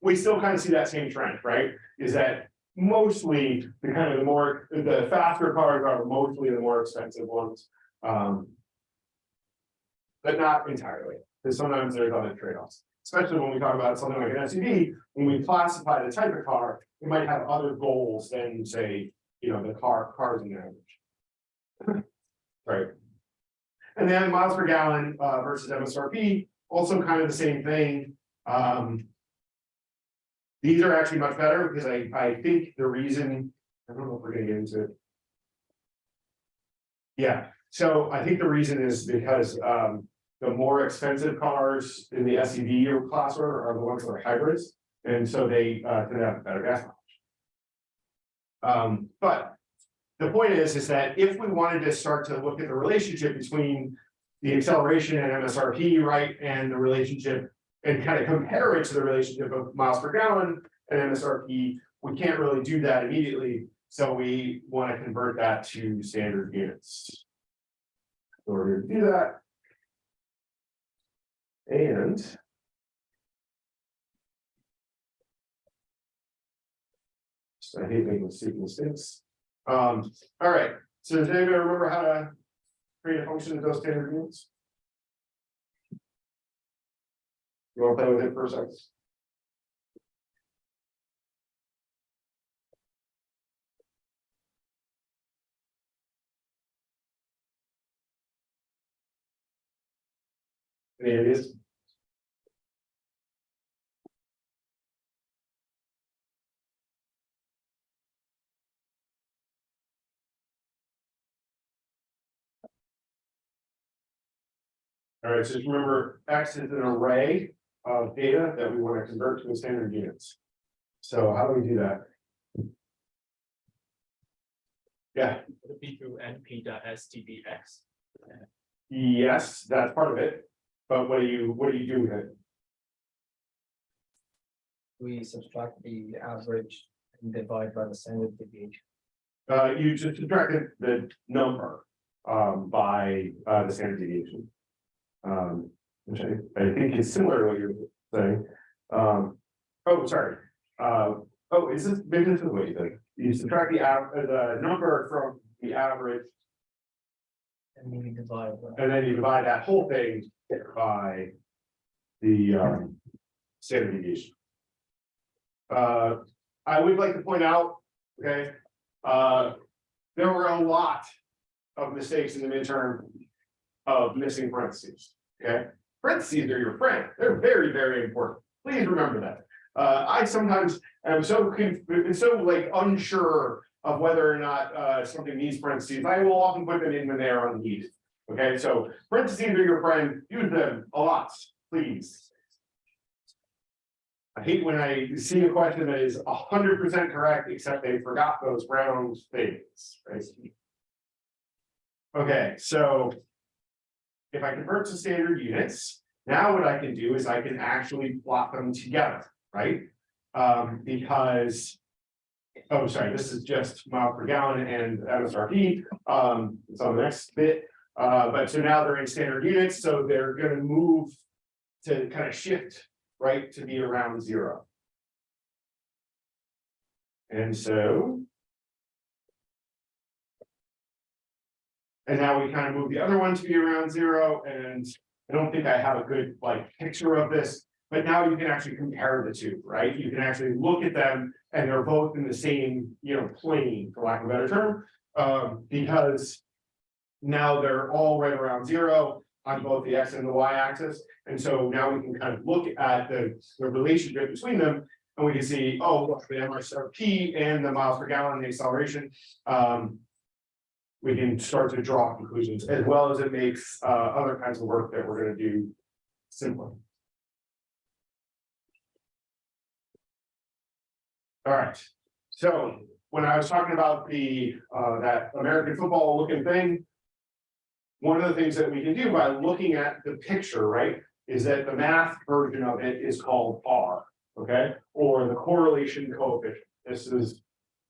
We still kind of see that same trend, right? Is that mostly the kind of the more, the faster cars are mostly the more expensive ones. Um. But not entirely, because sometimes there's other trade-offs, especially when we talk about something like an SUV, when we classify the type of car, it might have other goals than say, you know, the car, cars in average. Right. And then miles per gallon uh versus MSRP, also kind of the same thing, um. These are actually much better because I I think the reason, I don't know if we're gonna get into it. Yeah, so I think the reason is because um the more expensive cars in the SUV class are are the ones that are hybrids, and so they uh tend to have better gas mileage. Um, but the point is, is that if we wanted to start to look at the relationship between the acceleration and MSRP, right, and the relationship and kind of compare it to the relationship of miles per gallon and MSRP, we can't really do that immediately. So we want to convert that to standard units. So we're gonna do that. And. So I hate making stupid mistakes. Um, all right, so does anybody remember how to create a function of those standard units? You wanna play with it for a second? Any ideas? All right, so just remember, X is an array of data that we want to convert to standard units. So how do we do that? Yeah, Would it be through np dot stdx? yes, that's part of it. But what do you, what do you do with it? We subtract the average and divide by the standard deviation. Uh, you just subtracted the number, um, by, uh, the standard deviation. Um, which I, I think is similar to what you're saying. Um, oh, sorry. Uh, oh, is this, maybe this is what you think. You subtract the av- uh, the number from the average, And we divide. by- and then you divide that whole thing by the, um, standard deviation. Uh, I would like to point out, okay, uh, there were a lot of mistakes in the midterm of missing parentheses, okay? Parentheses are your friend, they're very, very important, please remember that. Uh, I sometimes am so conf- so like unsure of whether or not, uh, something needs parentheses, I will often put them in when they are unneeded. Okay, so parentheses are your friend, use them a lot, please. I hate when I see a question that is hundred percent correct, except they forgot those round things, right? Okay, so. If I convert to standard units, now what I can do is I can actually plot them together, right? Um, because. Oh, sorry, this is just mile per gallon and MSRP, um, it's on the next bit. Uh, but so now they're in standard units, so they're gonna move to kind of shift, right, to be around zero. And so. And now we kind of move the other one to be around zero and I don't think I have a good like picture of this. But now you can actually compare the two, right? You can actually look at them and they're both in the same, you know, plane, for lack of a better term. Um, because. Now they're all right around zero on both the x and the y axis. And so now we can kind of look at the, the relationship between them. And we can see, oh, look, the MRSRP and the miles per gallon, the acceleration. Um. We can start to draw conclusions as well as it makes, uh, other kinds of work that we're gonna do simpler. All right, so when I was talking about the, uh, that American football looking thing. One of the things that we can do by looking at the picture, right, is that the math version of it is called R, okay? Or the correlation coefficient, this is.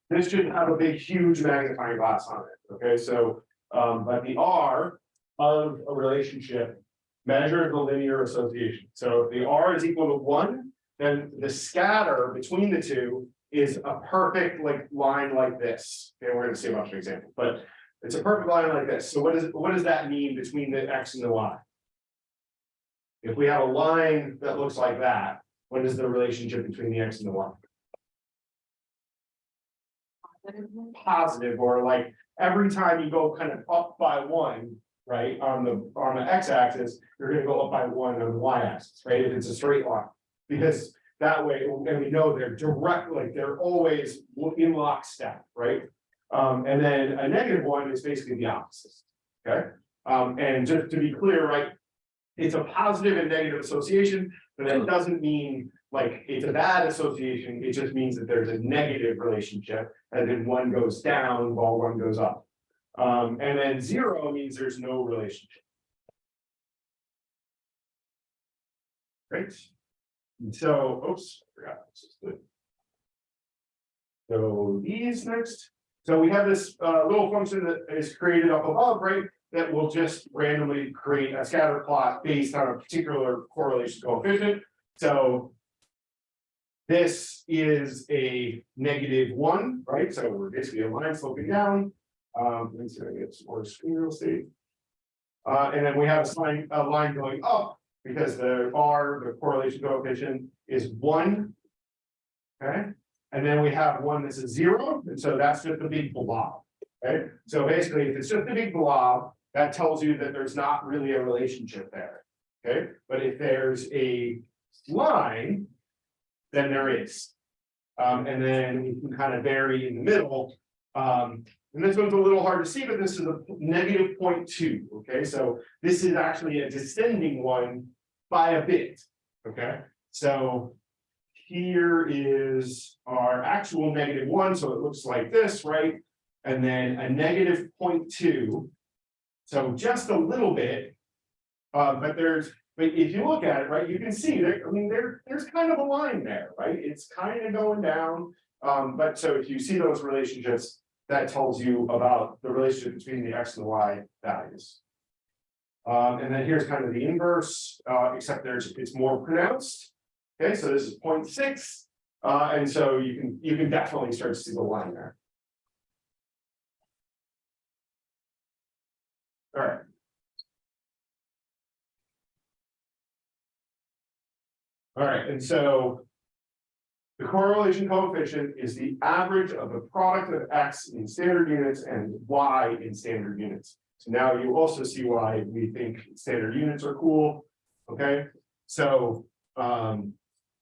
This should have a big, huge magnifying glass on it, okay, so, um, but the R of a relationship. Measures the linear association, so if the R is equal to one, then the scatter between the two is a perfect like line like this. Okay, we're gonna see a bunch of examples, but it's a perfect line like this. So what does, what does that mean between the X and the Y? If we have a line that looks like that, what is the relationship between the X and the Y? Positive, or like every time you go kind of up by one, right, on the, on the X axis, you're gonna go up by one on the Y axis, right, if it's a straight line. Because that way, and we know they're direct, like they're always in lockstep, right? Um, and then a negative one is basically the opposite, okay? Um, and just to be clear, right? It's a positive and negative association, but that doesn't mean like it's a bad association, it just means that there's a negative relationship. And then one goes down while one goes up. Um, and then zero means there's no relationship. Great. And So, oops, I forgot. this is good. So these next, so we have this uh little function that is created up above, right? That will just randomly create a scatter plot based on a particular correlation coefficient, so. This is a negative one, right? So we're basically a line sloping down. Um, let me see if I get some more screen real estate. Uh, and then we have a a line going up because the R, the correlation coefficient is one. Okay, and then we have one that's a zero, and so that's just a big blob. Okay, so basically, if it's just a big blob, that tells you that there's not really a relationship there. Okay, but if there's a line. Then there is. Um, and then you can kind of vary in the middle. Um, and this one's a little hard to see, but this is a negative point 0.2. okay, so this is actually a descending one by a bit, okay? So here is our actual negative one, so it looks like this, right? And then a negative point 0.2. So just a little bit. Uh, but there's, but if you look at it, right, you can see there, I mean, there, there's kind of a line there, right? It's kind of going down. Um, but so if you see those relationships, that tells you about the relationship between the X and the Y values. Um, and then here's kind of the inverse, uh, except there's, it's more pronounced. Okay, so this is 0.6, uh, and so you can, you can definitely start to see the line there. All right. All right, and so. The correlation coefficient is the average of the product of X in standard units and Y in standard units. So now you also see why we think standard units are cool, okay? So, um,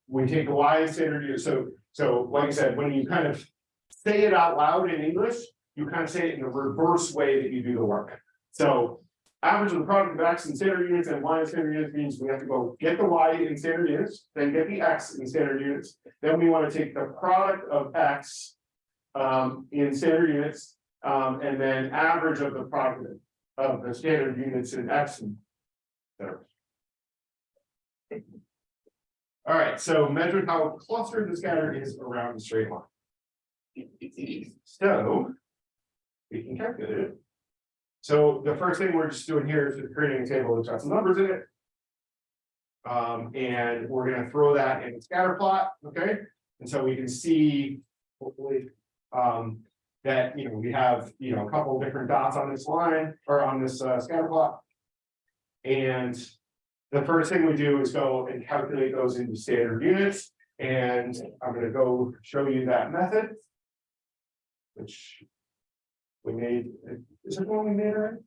we take Y in standard units, so, so like I said, when you kind of say it out loud in English, you kind of say it in the reverse way that you do the work. So average of the product of X in standard units and Y in standard units means we have to go get the Y in standard units, then get the X in standard units. Then we want to take the product of X um, in standard units, um, and then average of the product of the standard units in X. and. All right, so measure how clustered the scatter is around the straight line. So. We can calculate it. So the first thing we're just doing here is creating a table that's got some numbers in it. Um, and we're gonna throw that in a scatter plot, okay? And so we can see, hopefully, um, that, you know, we have, you know, a couple different dots on this line or on this uh, scatter plot. And the first thing we do is go and calculate those into standard units. And I'm gonna go show you that method. Which. We made, is it one we made already?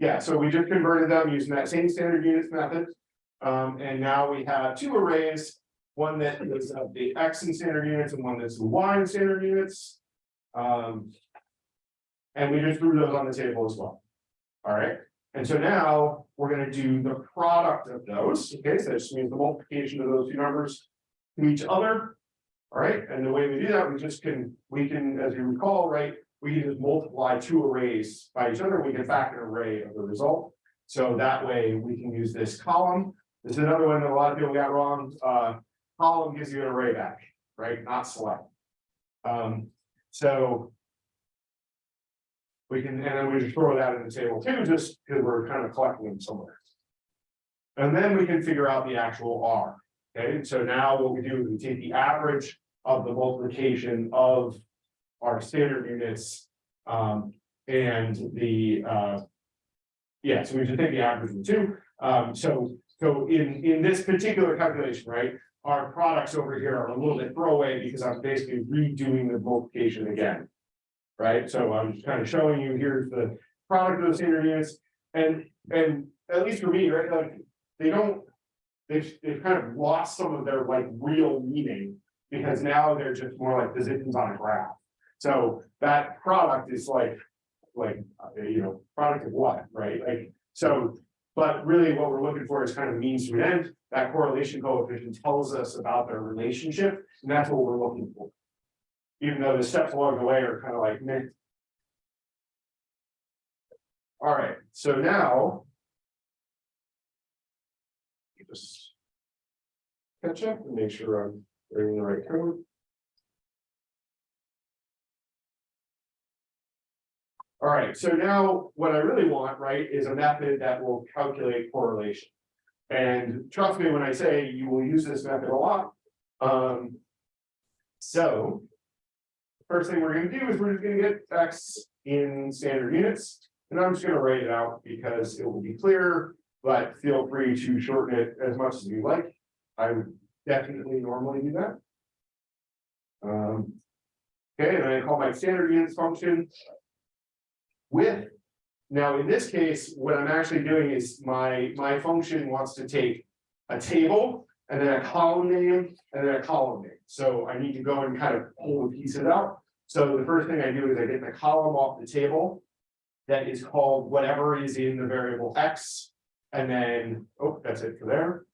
Yeah, so we just converted them using that same standard units method. Um, and now we have two arrays, one that is of the X in standard units and one that's the Y in standard units. Um. And we just threw those on the table as well. All right, and so now we're gonna do the product of those, okay, so this means the multiplication of those two numbers. To each other. All right, and the way we do that, we just can, we can, as you recall, right, we can just multiply two arrays by each other, we can factor an array of the result. So that way we can use this column. This is another one that a lot of people got wrong, uh, column gives you an array back, right, not select. Um, so. We can, and then we just throw that in the table too, just because we're kind of collecting them somewhere. And then we can figure out the actual R, okay, so now what we do is we take the average of the multiplication of. Our standard units, um, and the, uh. Yeah, so we just take the average of the two, um, so, so in, in this particular calculation, right? Our products over here are a little bit throwaway because I'm basically redoing the multiplication again. Right, so I'm just kind of showing you, here's the product of the standard units, and, and at least for me, right, like, they don't. They've, they've kind of lost some of their like real meaning, because now they're just more like positions on a graph. So that product is like, like, uh, you know, product of what, right, like, so. But really what we're looking for is kind of means to an end, that correlation coefficient tells us about their relationship, and that's what we're looking for. Even though the steps along the way are kind of like meh. All right, so now. Just. Catch up and make sure I'm writing the right code. All right, so now what I really want, right, is a method that will calculate correlation. And trust me when I say you will use this method a lot. Um. So. First thing we're gonna do is we're just gonna get X in standard units. And I'm just gonna write it out because it will be clearer, but feel free to shorten it as much as you like. I would definitely normally do that. Um. Okay, and I call my standard units function. With. Now, in this case, what I'm actually doing is my, my function wants to take a table. And then a column name and then a column name. So I need to go and kind of pull the pieces out. So the first thing I do is I get the column off the table. That is called whatever is in the variable X. And then, oh, that's it for there.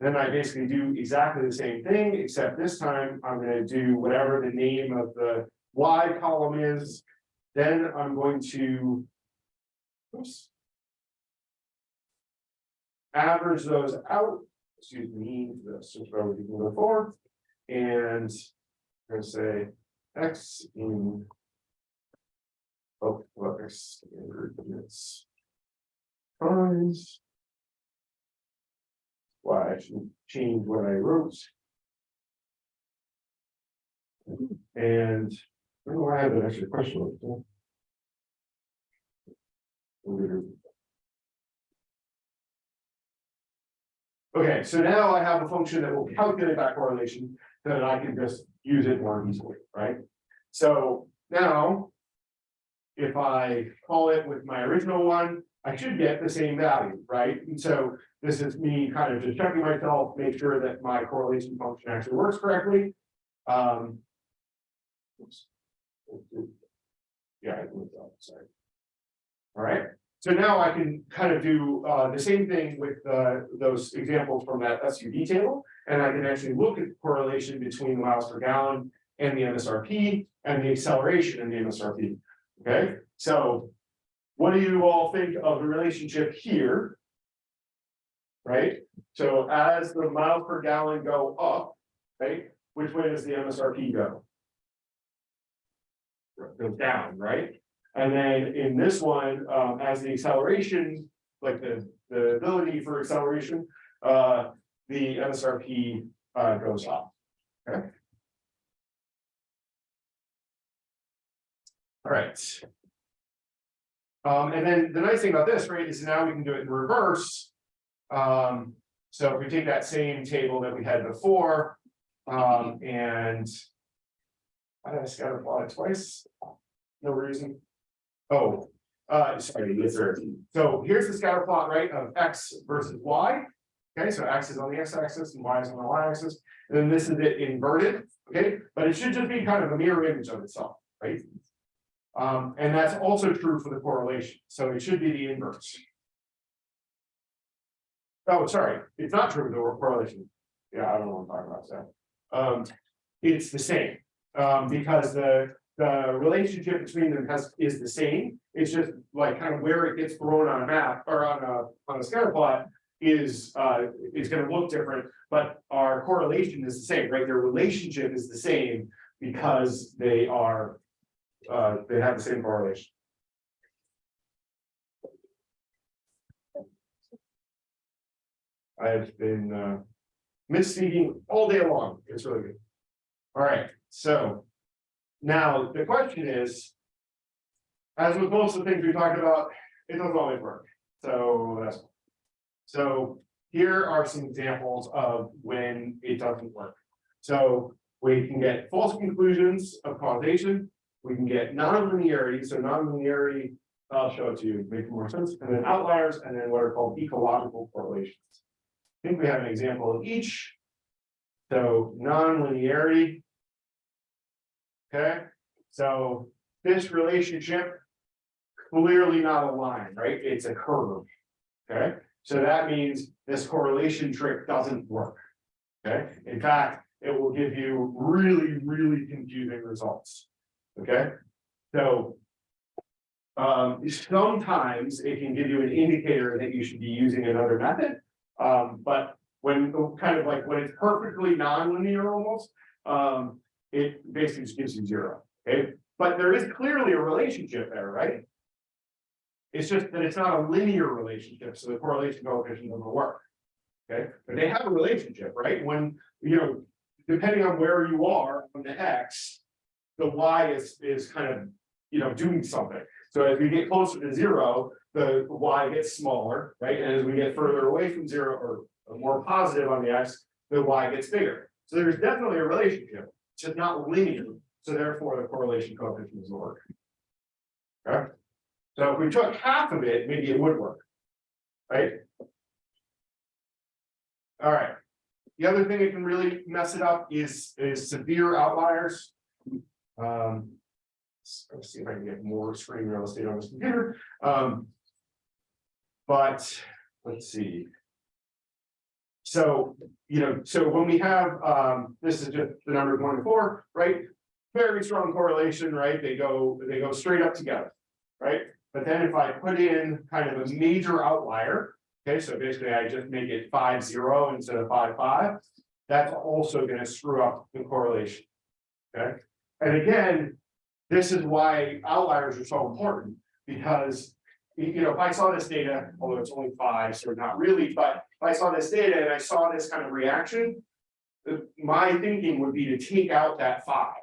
Then I basically do exactly the same thing, except this time I'm gonna do whatever the name of the Y column is. Then I'm going to. Oops. Average those out, excuse me, that's just where we can go forward. And. I'm gonna say X in. Oh, well, X standard units. Times. Why I should change what I wrote. And. I don't know why I have an extra question. Okay, so now I have a function that will calculate that correlation, so that I can just use it more easily, right? So now. If I call it with my original one, I should get the same value, right? And so this is me kind of just checking myself, make sure that my correlation function actually works correctly. Um. oops. Yeah, I moved on, sorry. All right, so now I can kind of do uh the same thing with uh those examples from that SUV table. And I can actually look at the correlation between miles per gallon and the MSRP and the acceleration in the MSRP. Okay, so what do you all think of the relationship here? Right, so as the miles per gallon go up, right, which way does the MSRP go? Goes down, right? And then in this one, um, as the acceleration, like the, the ability for acceleration, uh, the MSRP, uh, goes up. Okay. All right. Um, and then the nice thing about this, right, is now we can do it in reverse. Um, so if we take that same table that we had before, um, and. I did I scatter plot it twice? No reason. Oh, uh, sorry, yes, sir. So here's the scatter plot, right, of X versus Y. Okay, so X is on the X axis and Y is on the Y axis, and then this is it inverted, okay, but it should just be kind of a mirror image of itself, right? Um, and that's also true for the correlation, so it should be the inverse. Oh, sorry, it's not true, the correlation. Yeah, I don't know what I'm talking about, so. Um, it's the same, um, because the, the relationship between them has, is the same. It's just like kind of where it gets thrown on a map or on a, on a scatter plot is, uh, is gonna look different. But our correlation is the same, right? Their relationship is the same because they are, uh, they have the same correlation. I've been, uh, misspeaking all day long. It's really good. All right, so now the question is. As with most of the things we talked about, it doesn't always work. So that's. So here are some examples of when it doesn't work. So we can get false conclusions of causation. We can get non-linearity, so non-linearity, I'll show it to you, make more sense, and then outliers, and then what are called ecological correlations. I think we have an example of each. So non-linearity. Okay, so this relationship. Clearly not a line, right? It's a curve. Okay, so that means this correlation trick doesn't work. Okay, in fact, it will give you really, really confusing results. Okay, so. Um, sometimes it can give you an indicator that you should be using another method. Um, but when kind of like when it's perfectly non-linear almost, um, it basically just gives you zero, okay? But there is clearly a relationship there, right? It's just that it's not a linear relationship, so the correlation coefficient doesn't work. Okay, but they have a relationship, right? When, you know, depending on where you are on the X. The Y is, is kind of, you know, doing something. So as we get closer to zero, the Y gets smaller, right? And as we get further away from zero or or more positive on the X, the Y gets bigger. So there's definitely a relationship, it's just not linear, so therefore the correlation coefficient doesn't work. Okay, so if we took half of it, maybe it would work. Right? All right. The other thing that can really mess it up is, is severe outliers. Um. Let's see if I can get more screen real estate on this computer, um. But, let's see. So, you know, so when we have, um, this is just the number one to four, right? Very strong correlation, right? They go, they go straight up together, right? But then if I put in kind of a major outlier, okay, so basically I just make it five zero instead of five five. That's also gonna screw up the correlation. Okay, and again, this is why outliers are so important, because. You you know, if I saw this data, although it's only five, so not really, but if I saw this data and I saw this kind of reaction. My thinking would be to take out that five.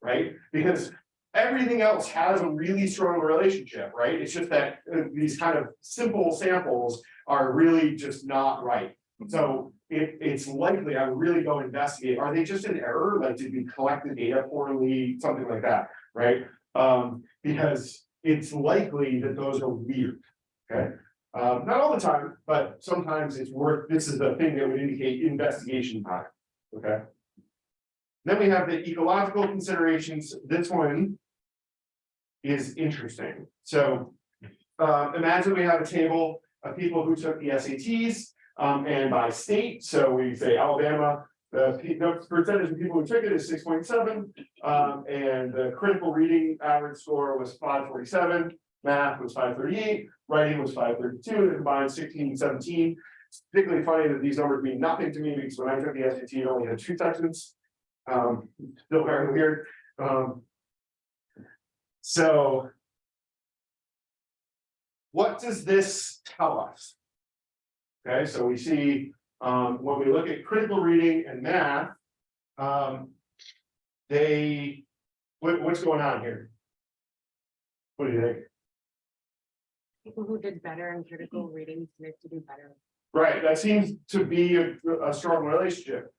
Right, because everything else has a really strong relationship, right? It's just that uh, these kind of simple samples are really just not right. So it, it's likely, I would really go investigate, are they just an error? Like, did we collect the data poorly, something like that, right? Um, because it's likely that those are weird, okay? Um, not all the time, but sometimes it's worth, this is the thing that would indicate investigation time, okay? Then we have the ecological considerations, this one is interesting, so. Uh, imagine we have a table of people who took the SATs, um, and by state, so we say Alabama. The pe- the percentage of people who took it is six point seven, um, and the critical reading average score was five forty-seven. Math was five thirty-eight, writing was five thirty-two, the combined sixteen and seventeen. It's particularly funny that these numbers mean nothing to me, because when I took the SAT, it only had two sections. Um, still very weird, um. So. What does this tell us? Okay, so we see, um, when we look at critical reading and math. Um. They, what, what's going on here? What do you think? people who did better in critical reading tended to do better. Right, that seems to be a, a strong relationship.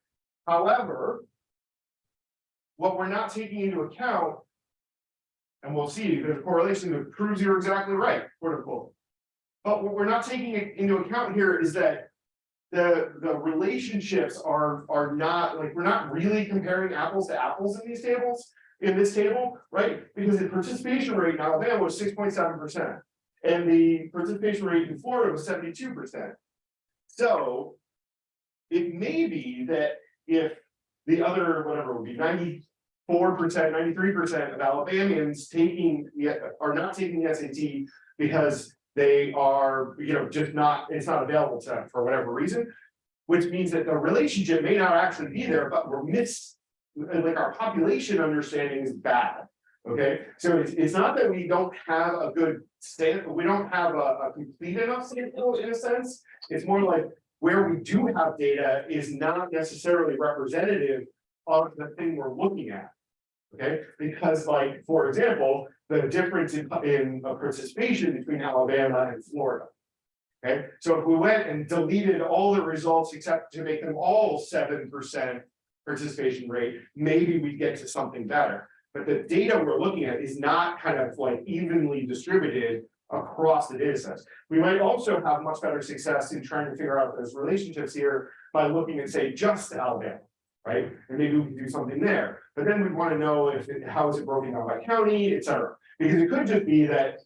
However. What we're not taking into account. And we'll see, there's a correlation that proves you're exactly right, quote unquote. But what we're not taking into account here is that. The, the relationships are, are not, like, we're not really comparing apples to apples in these tables. In this table, right, because the participation rate in Alabama was six point seven percent. And the participation rate in Florida was seventy-two percent. So. It may be that if the other, whatever would be ninety-four percent, ninety-three percent of Alabamians taking, the are not taking the SAT. Because they are, you know, just not, it's not available to them for whatever reason. Which means that the relationship may not actually be there, but we're miss, like our population understanding is bad. Okay, so it's, it's not that we don't have a good state, we don't have a, a complete enough sample in a sense. It's more like where we do have data is not necessarily representative of the thing we're looking at. Okay, because like, for example, the difference in, in participation between Alabama and Florida. Okay, so if we went and deleted all the results except to make them all seven percent participation rate, maybe we'd get to something better. But the data we're looking at is not kind of like evenly distributed across the data sets. We might also have much better success in trying to figure out those relationships here by looking at, say, just Alabama. Right, and maybe we can do something there, but then we'd want to know if, it- how is it broken down by county, et cetera. Because it could just be that,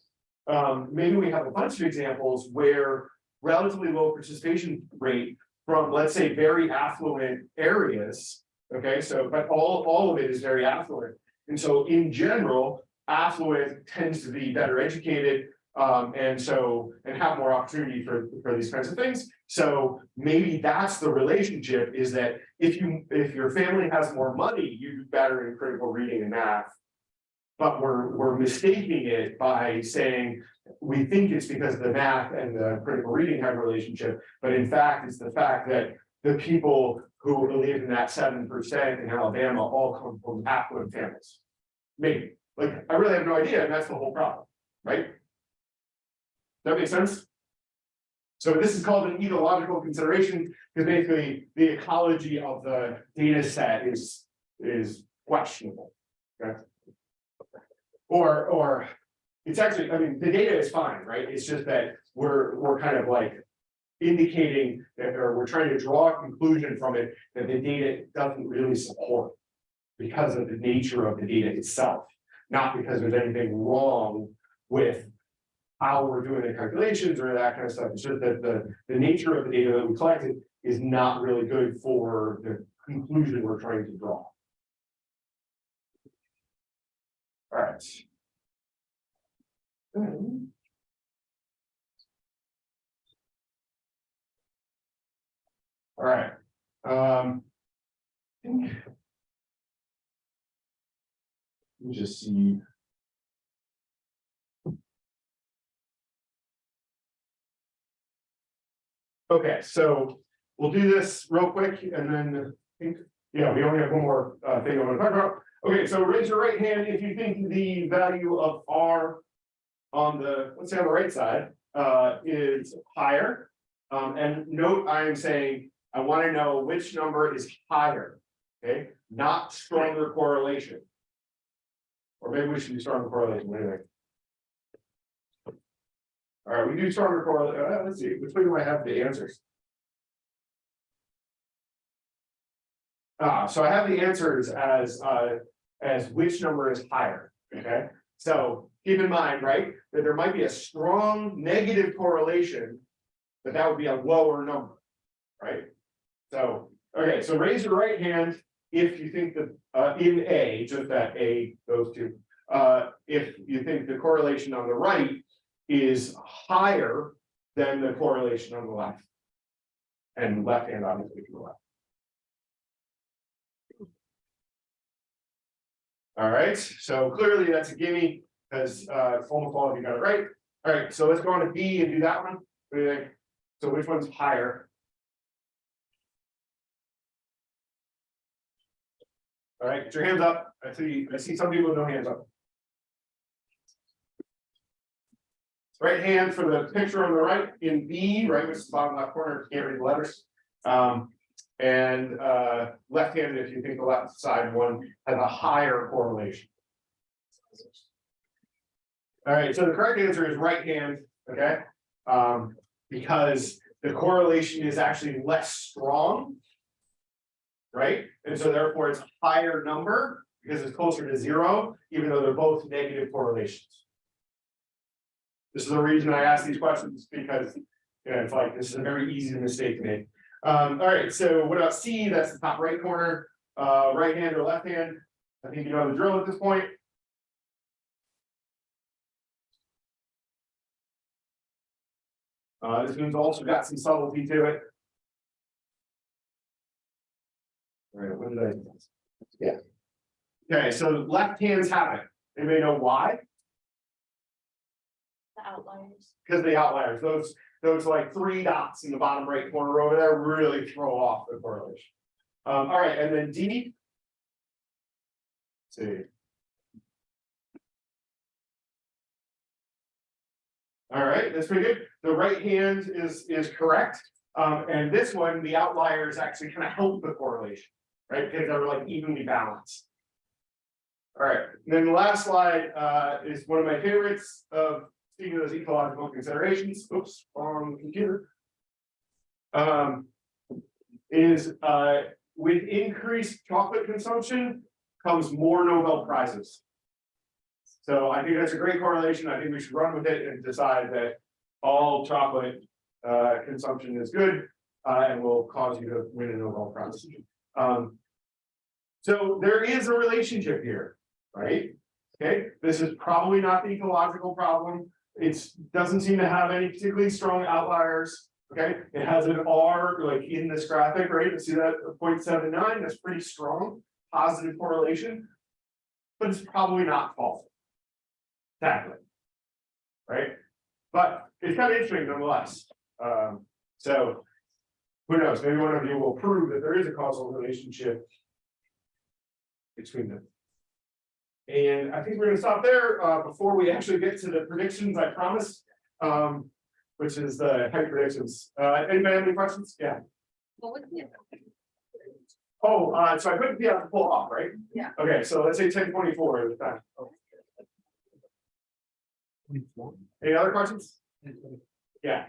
um, maybe we have a bunch of examples where relatively low participation rate from, let's say, very affluent areas. Okay, so, but all, all of it is very affluent. And so in general, affluent tends to be better educated. Um, and so, and have more opportunity for, for these kinds of things. So maybe that's the relationship is that if you, if your family has more money, you do better in critical reading and math. But we're, we're mistaking it by saying, we think it's because the math and the critical reading have a relationship, but in fact, it's the fact that. The people who live in that seven percent in Alabama all come from affluent families. Maybe, like, I really have no idea, and that's the whole problem, right? That makes sense? So this is called an ecological consideration, because basically the ecology of the data set is, is questionable. Okay? Or, or, it's actually, I mean, the data is fine, right? It's just that we're, we're kind of like. Indicating that, or we're trying to draw a conclusion from it, that the data doesn't really support. Because of the nature of the data itself, not because there's anything wrong with how we're doing the calculations or that kind of stuff. It's just that the, the nature of the data that we collected is not really good for the conclusion we're trying to draw. All right. Then- All right, um. Let me just see. Okay, so we'll do this real quick and then think, yeah, we only have one more uh thing I want to talk about. Okay, so raise your right hand if you think the value of R. On the, let's say on the right side, uh is higher. Um, and note, I am saying, I want to know which number is higher. Okay, not stronger correlation. Or maybe we should do stronger correlation, what do you think? All right, we do stronger correlation, uh, let's see, which way do I have the answers? Ah, so I have the answers as, uh, as which number is higher, okay? So keep in mind, right, that there might be a strong negative correlation. But that would be a lower number, right? So, okay, so raise your right hand if you think that, uh, in A, just that A, those two. Uh, if you think the correlation on the right is higher than the correlation on the left. And left hand obviously to the left. All right, so clearly that's a gimme, because uh almost all of you got it right. All right, so let's go on to B and do that one. What do you think? So which one's higher? All right, get your hands up. I see, I see some people with no hands up. Right hand for the picture on the right in B, right, which is the bottom left corner, can't read the letters. Um, and uh, left handed, if you think the left side one has a higher correlation. All right, so the correct answer is right hand, okay? Um, because the correlation is actually less strong. Right, and so therefore it's a higher number because it's closer to zero, even though they're both negative correlations. This is the reason I ask these questions because, you know, it's like, this is a very easy mistake to make. Um, all right, so what about C? That's the top right corner, uh, right hand or left hand? I think you know the drill at this point. Uh, this one's also got some subtlety to it. All right, what did I? Yeah. Okay, so left hands have it. Anybody know why? The outliers. Because the outliers, those, those like three dots in the bottom right corner over there really throw off the correlation. Um, all right, and then D. Let's See. All right, that's pretty good. The right hand is, is correct. Um, and this one, the outliers actually kind of help the correlation, right? Because they're like evenly balanced. All right, and then the last slide, uh, is one of my favorites of speaking of those ecological considerations, oops, wrong computer. Um, is, uh, with increased chocolate consumption comes more Nobel Prizes. So I think that's a great correlation. I think we should run with it and decide that all chocolate, uh, consumption is good, uh, and will cause you to win a Nobel Prize. Um, so there is a relationship here, right? Okay, this is probably not the ecological problem. It's, doesn't seem to have any particularly strong outliers. Okay, it has an R like in this graphic, right? You see that 0.79. that's pretty strong, positive correlation. But it's probably not false. Exactly. Right? But it's kind of interesting nonetheless. Um, so. Who knows, maybe one of you will prove that there is a causal relationship. Between them. And I think we're going to stop there uh, before we actually get to the predictions I promised, um, which is the height predictions. Uh, anybody have any questions? Yeah. Well, what would Oh, uh, so I couldn't be able to pull off, right? Yeah. Okay, so let's say 1024 at the time. Any other questions? Yeah.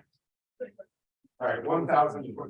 All right, 1,024.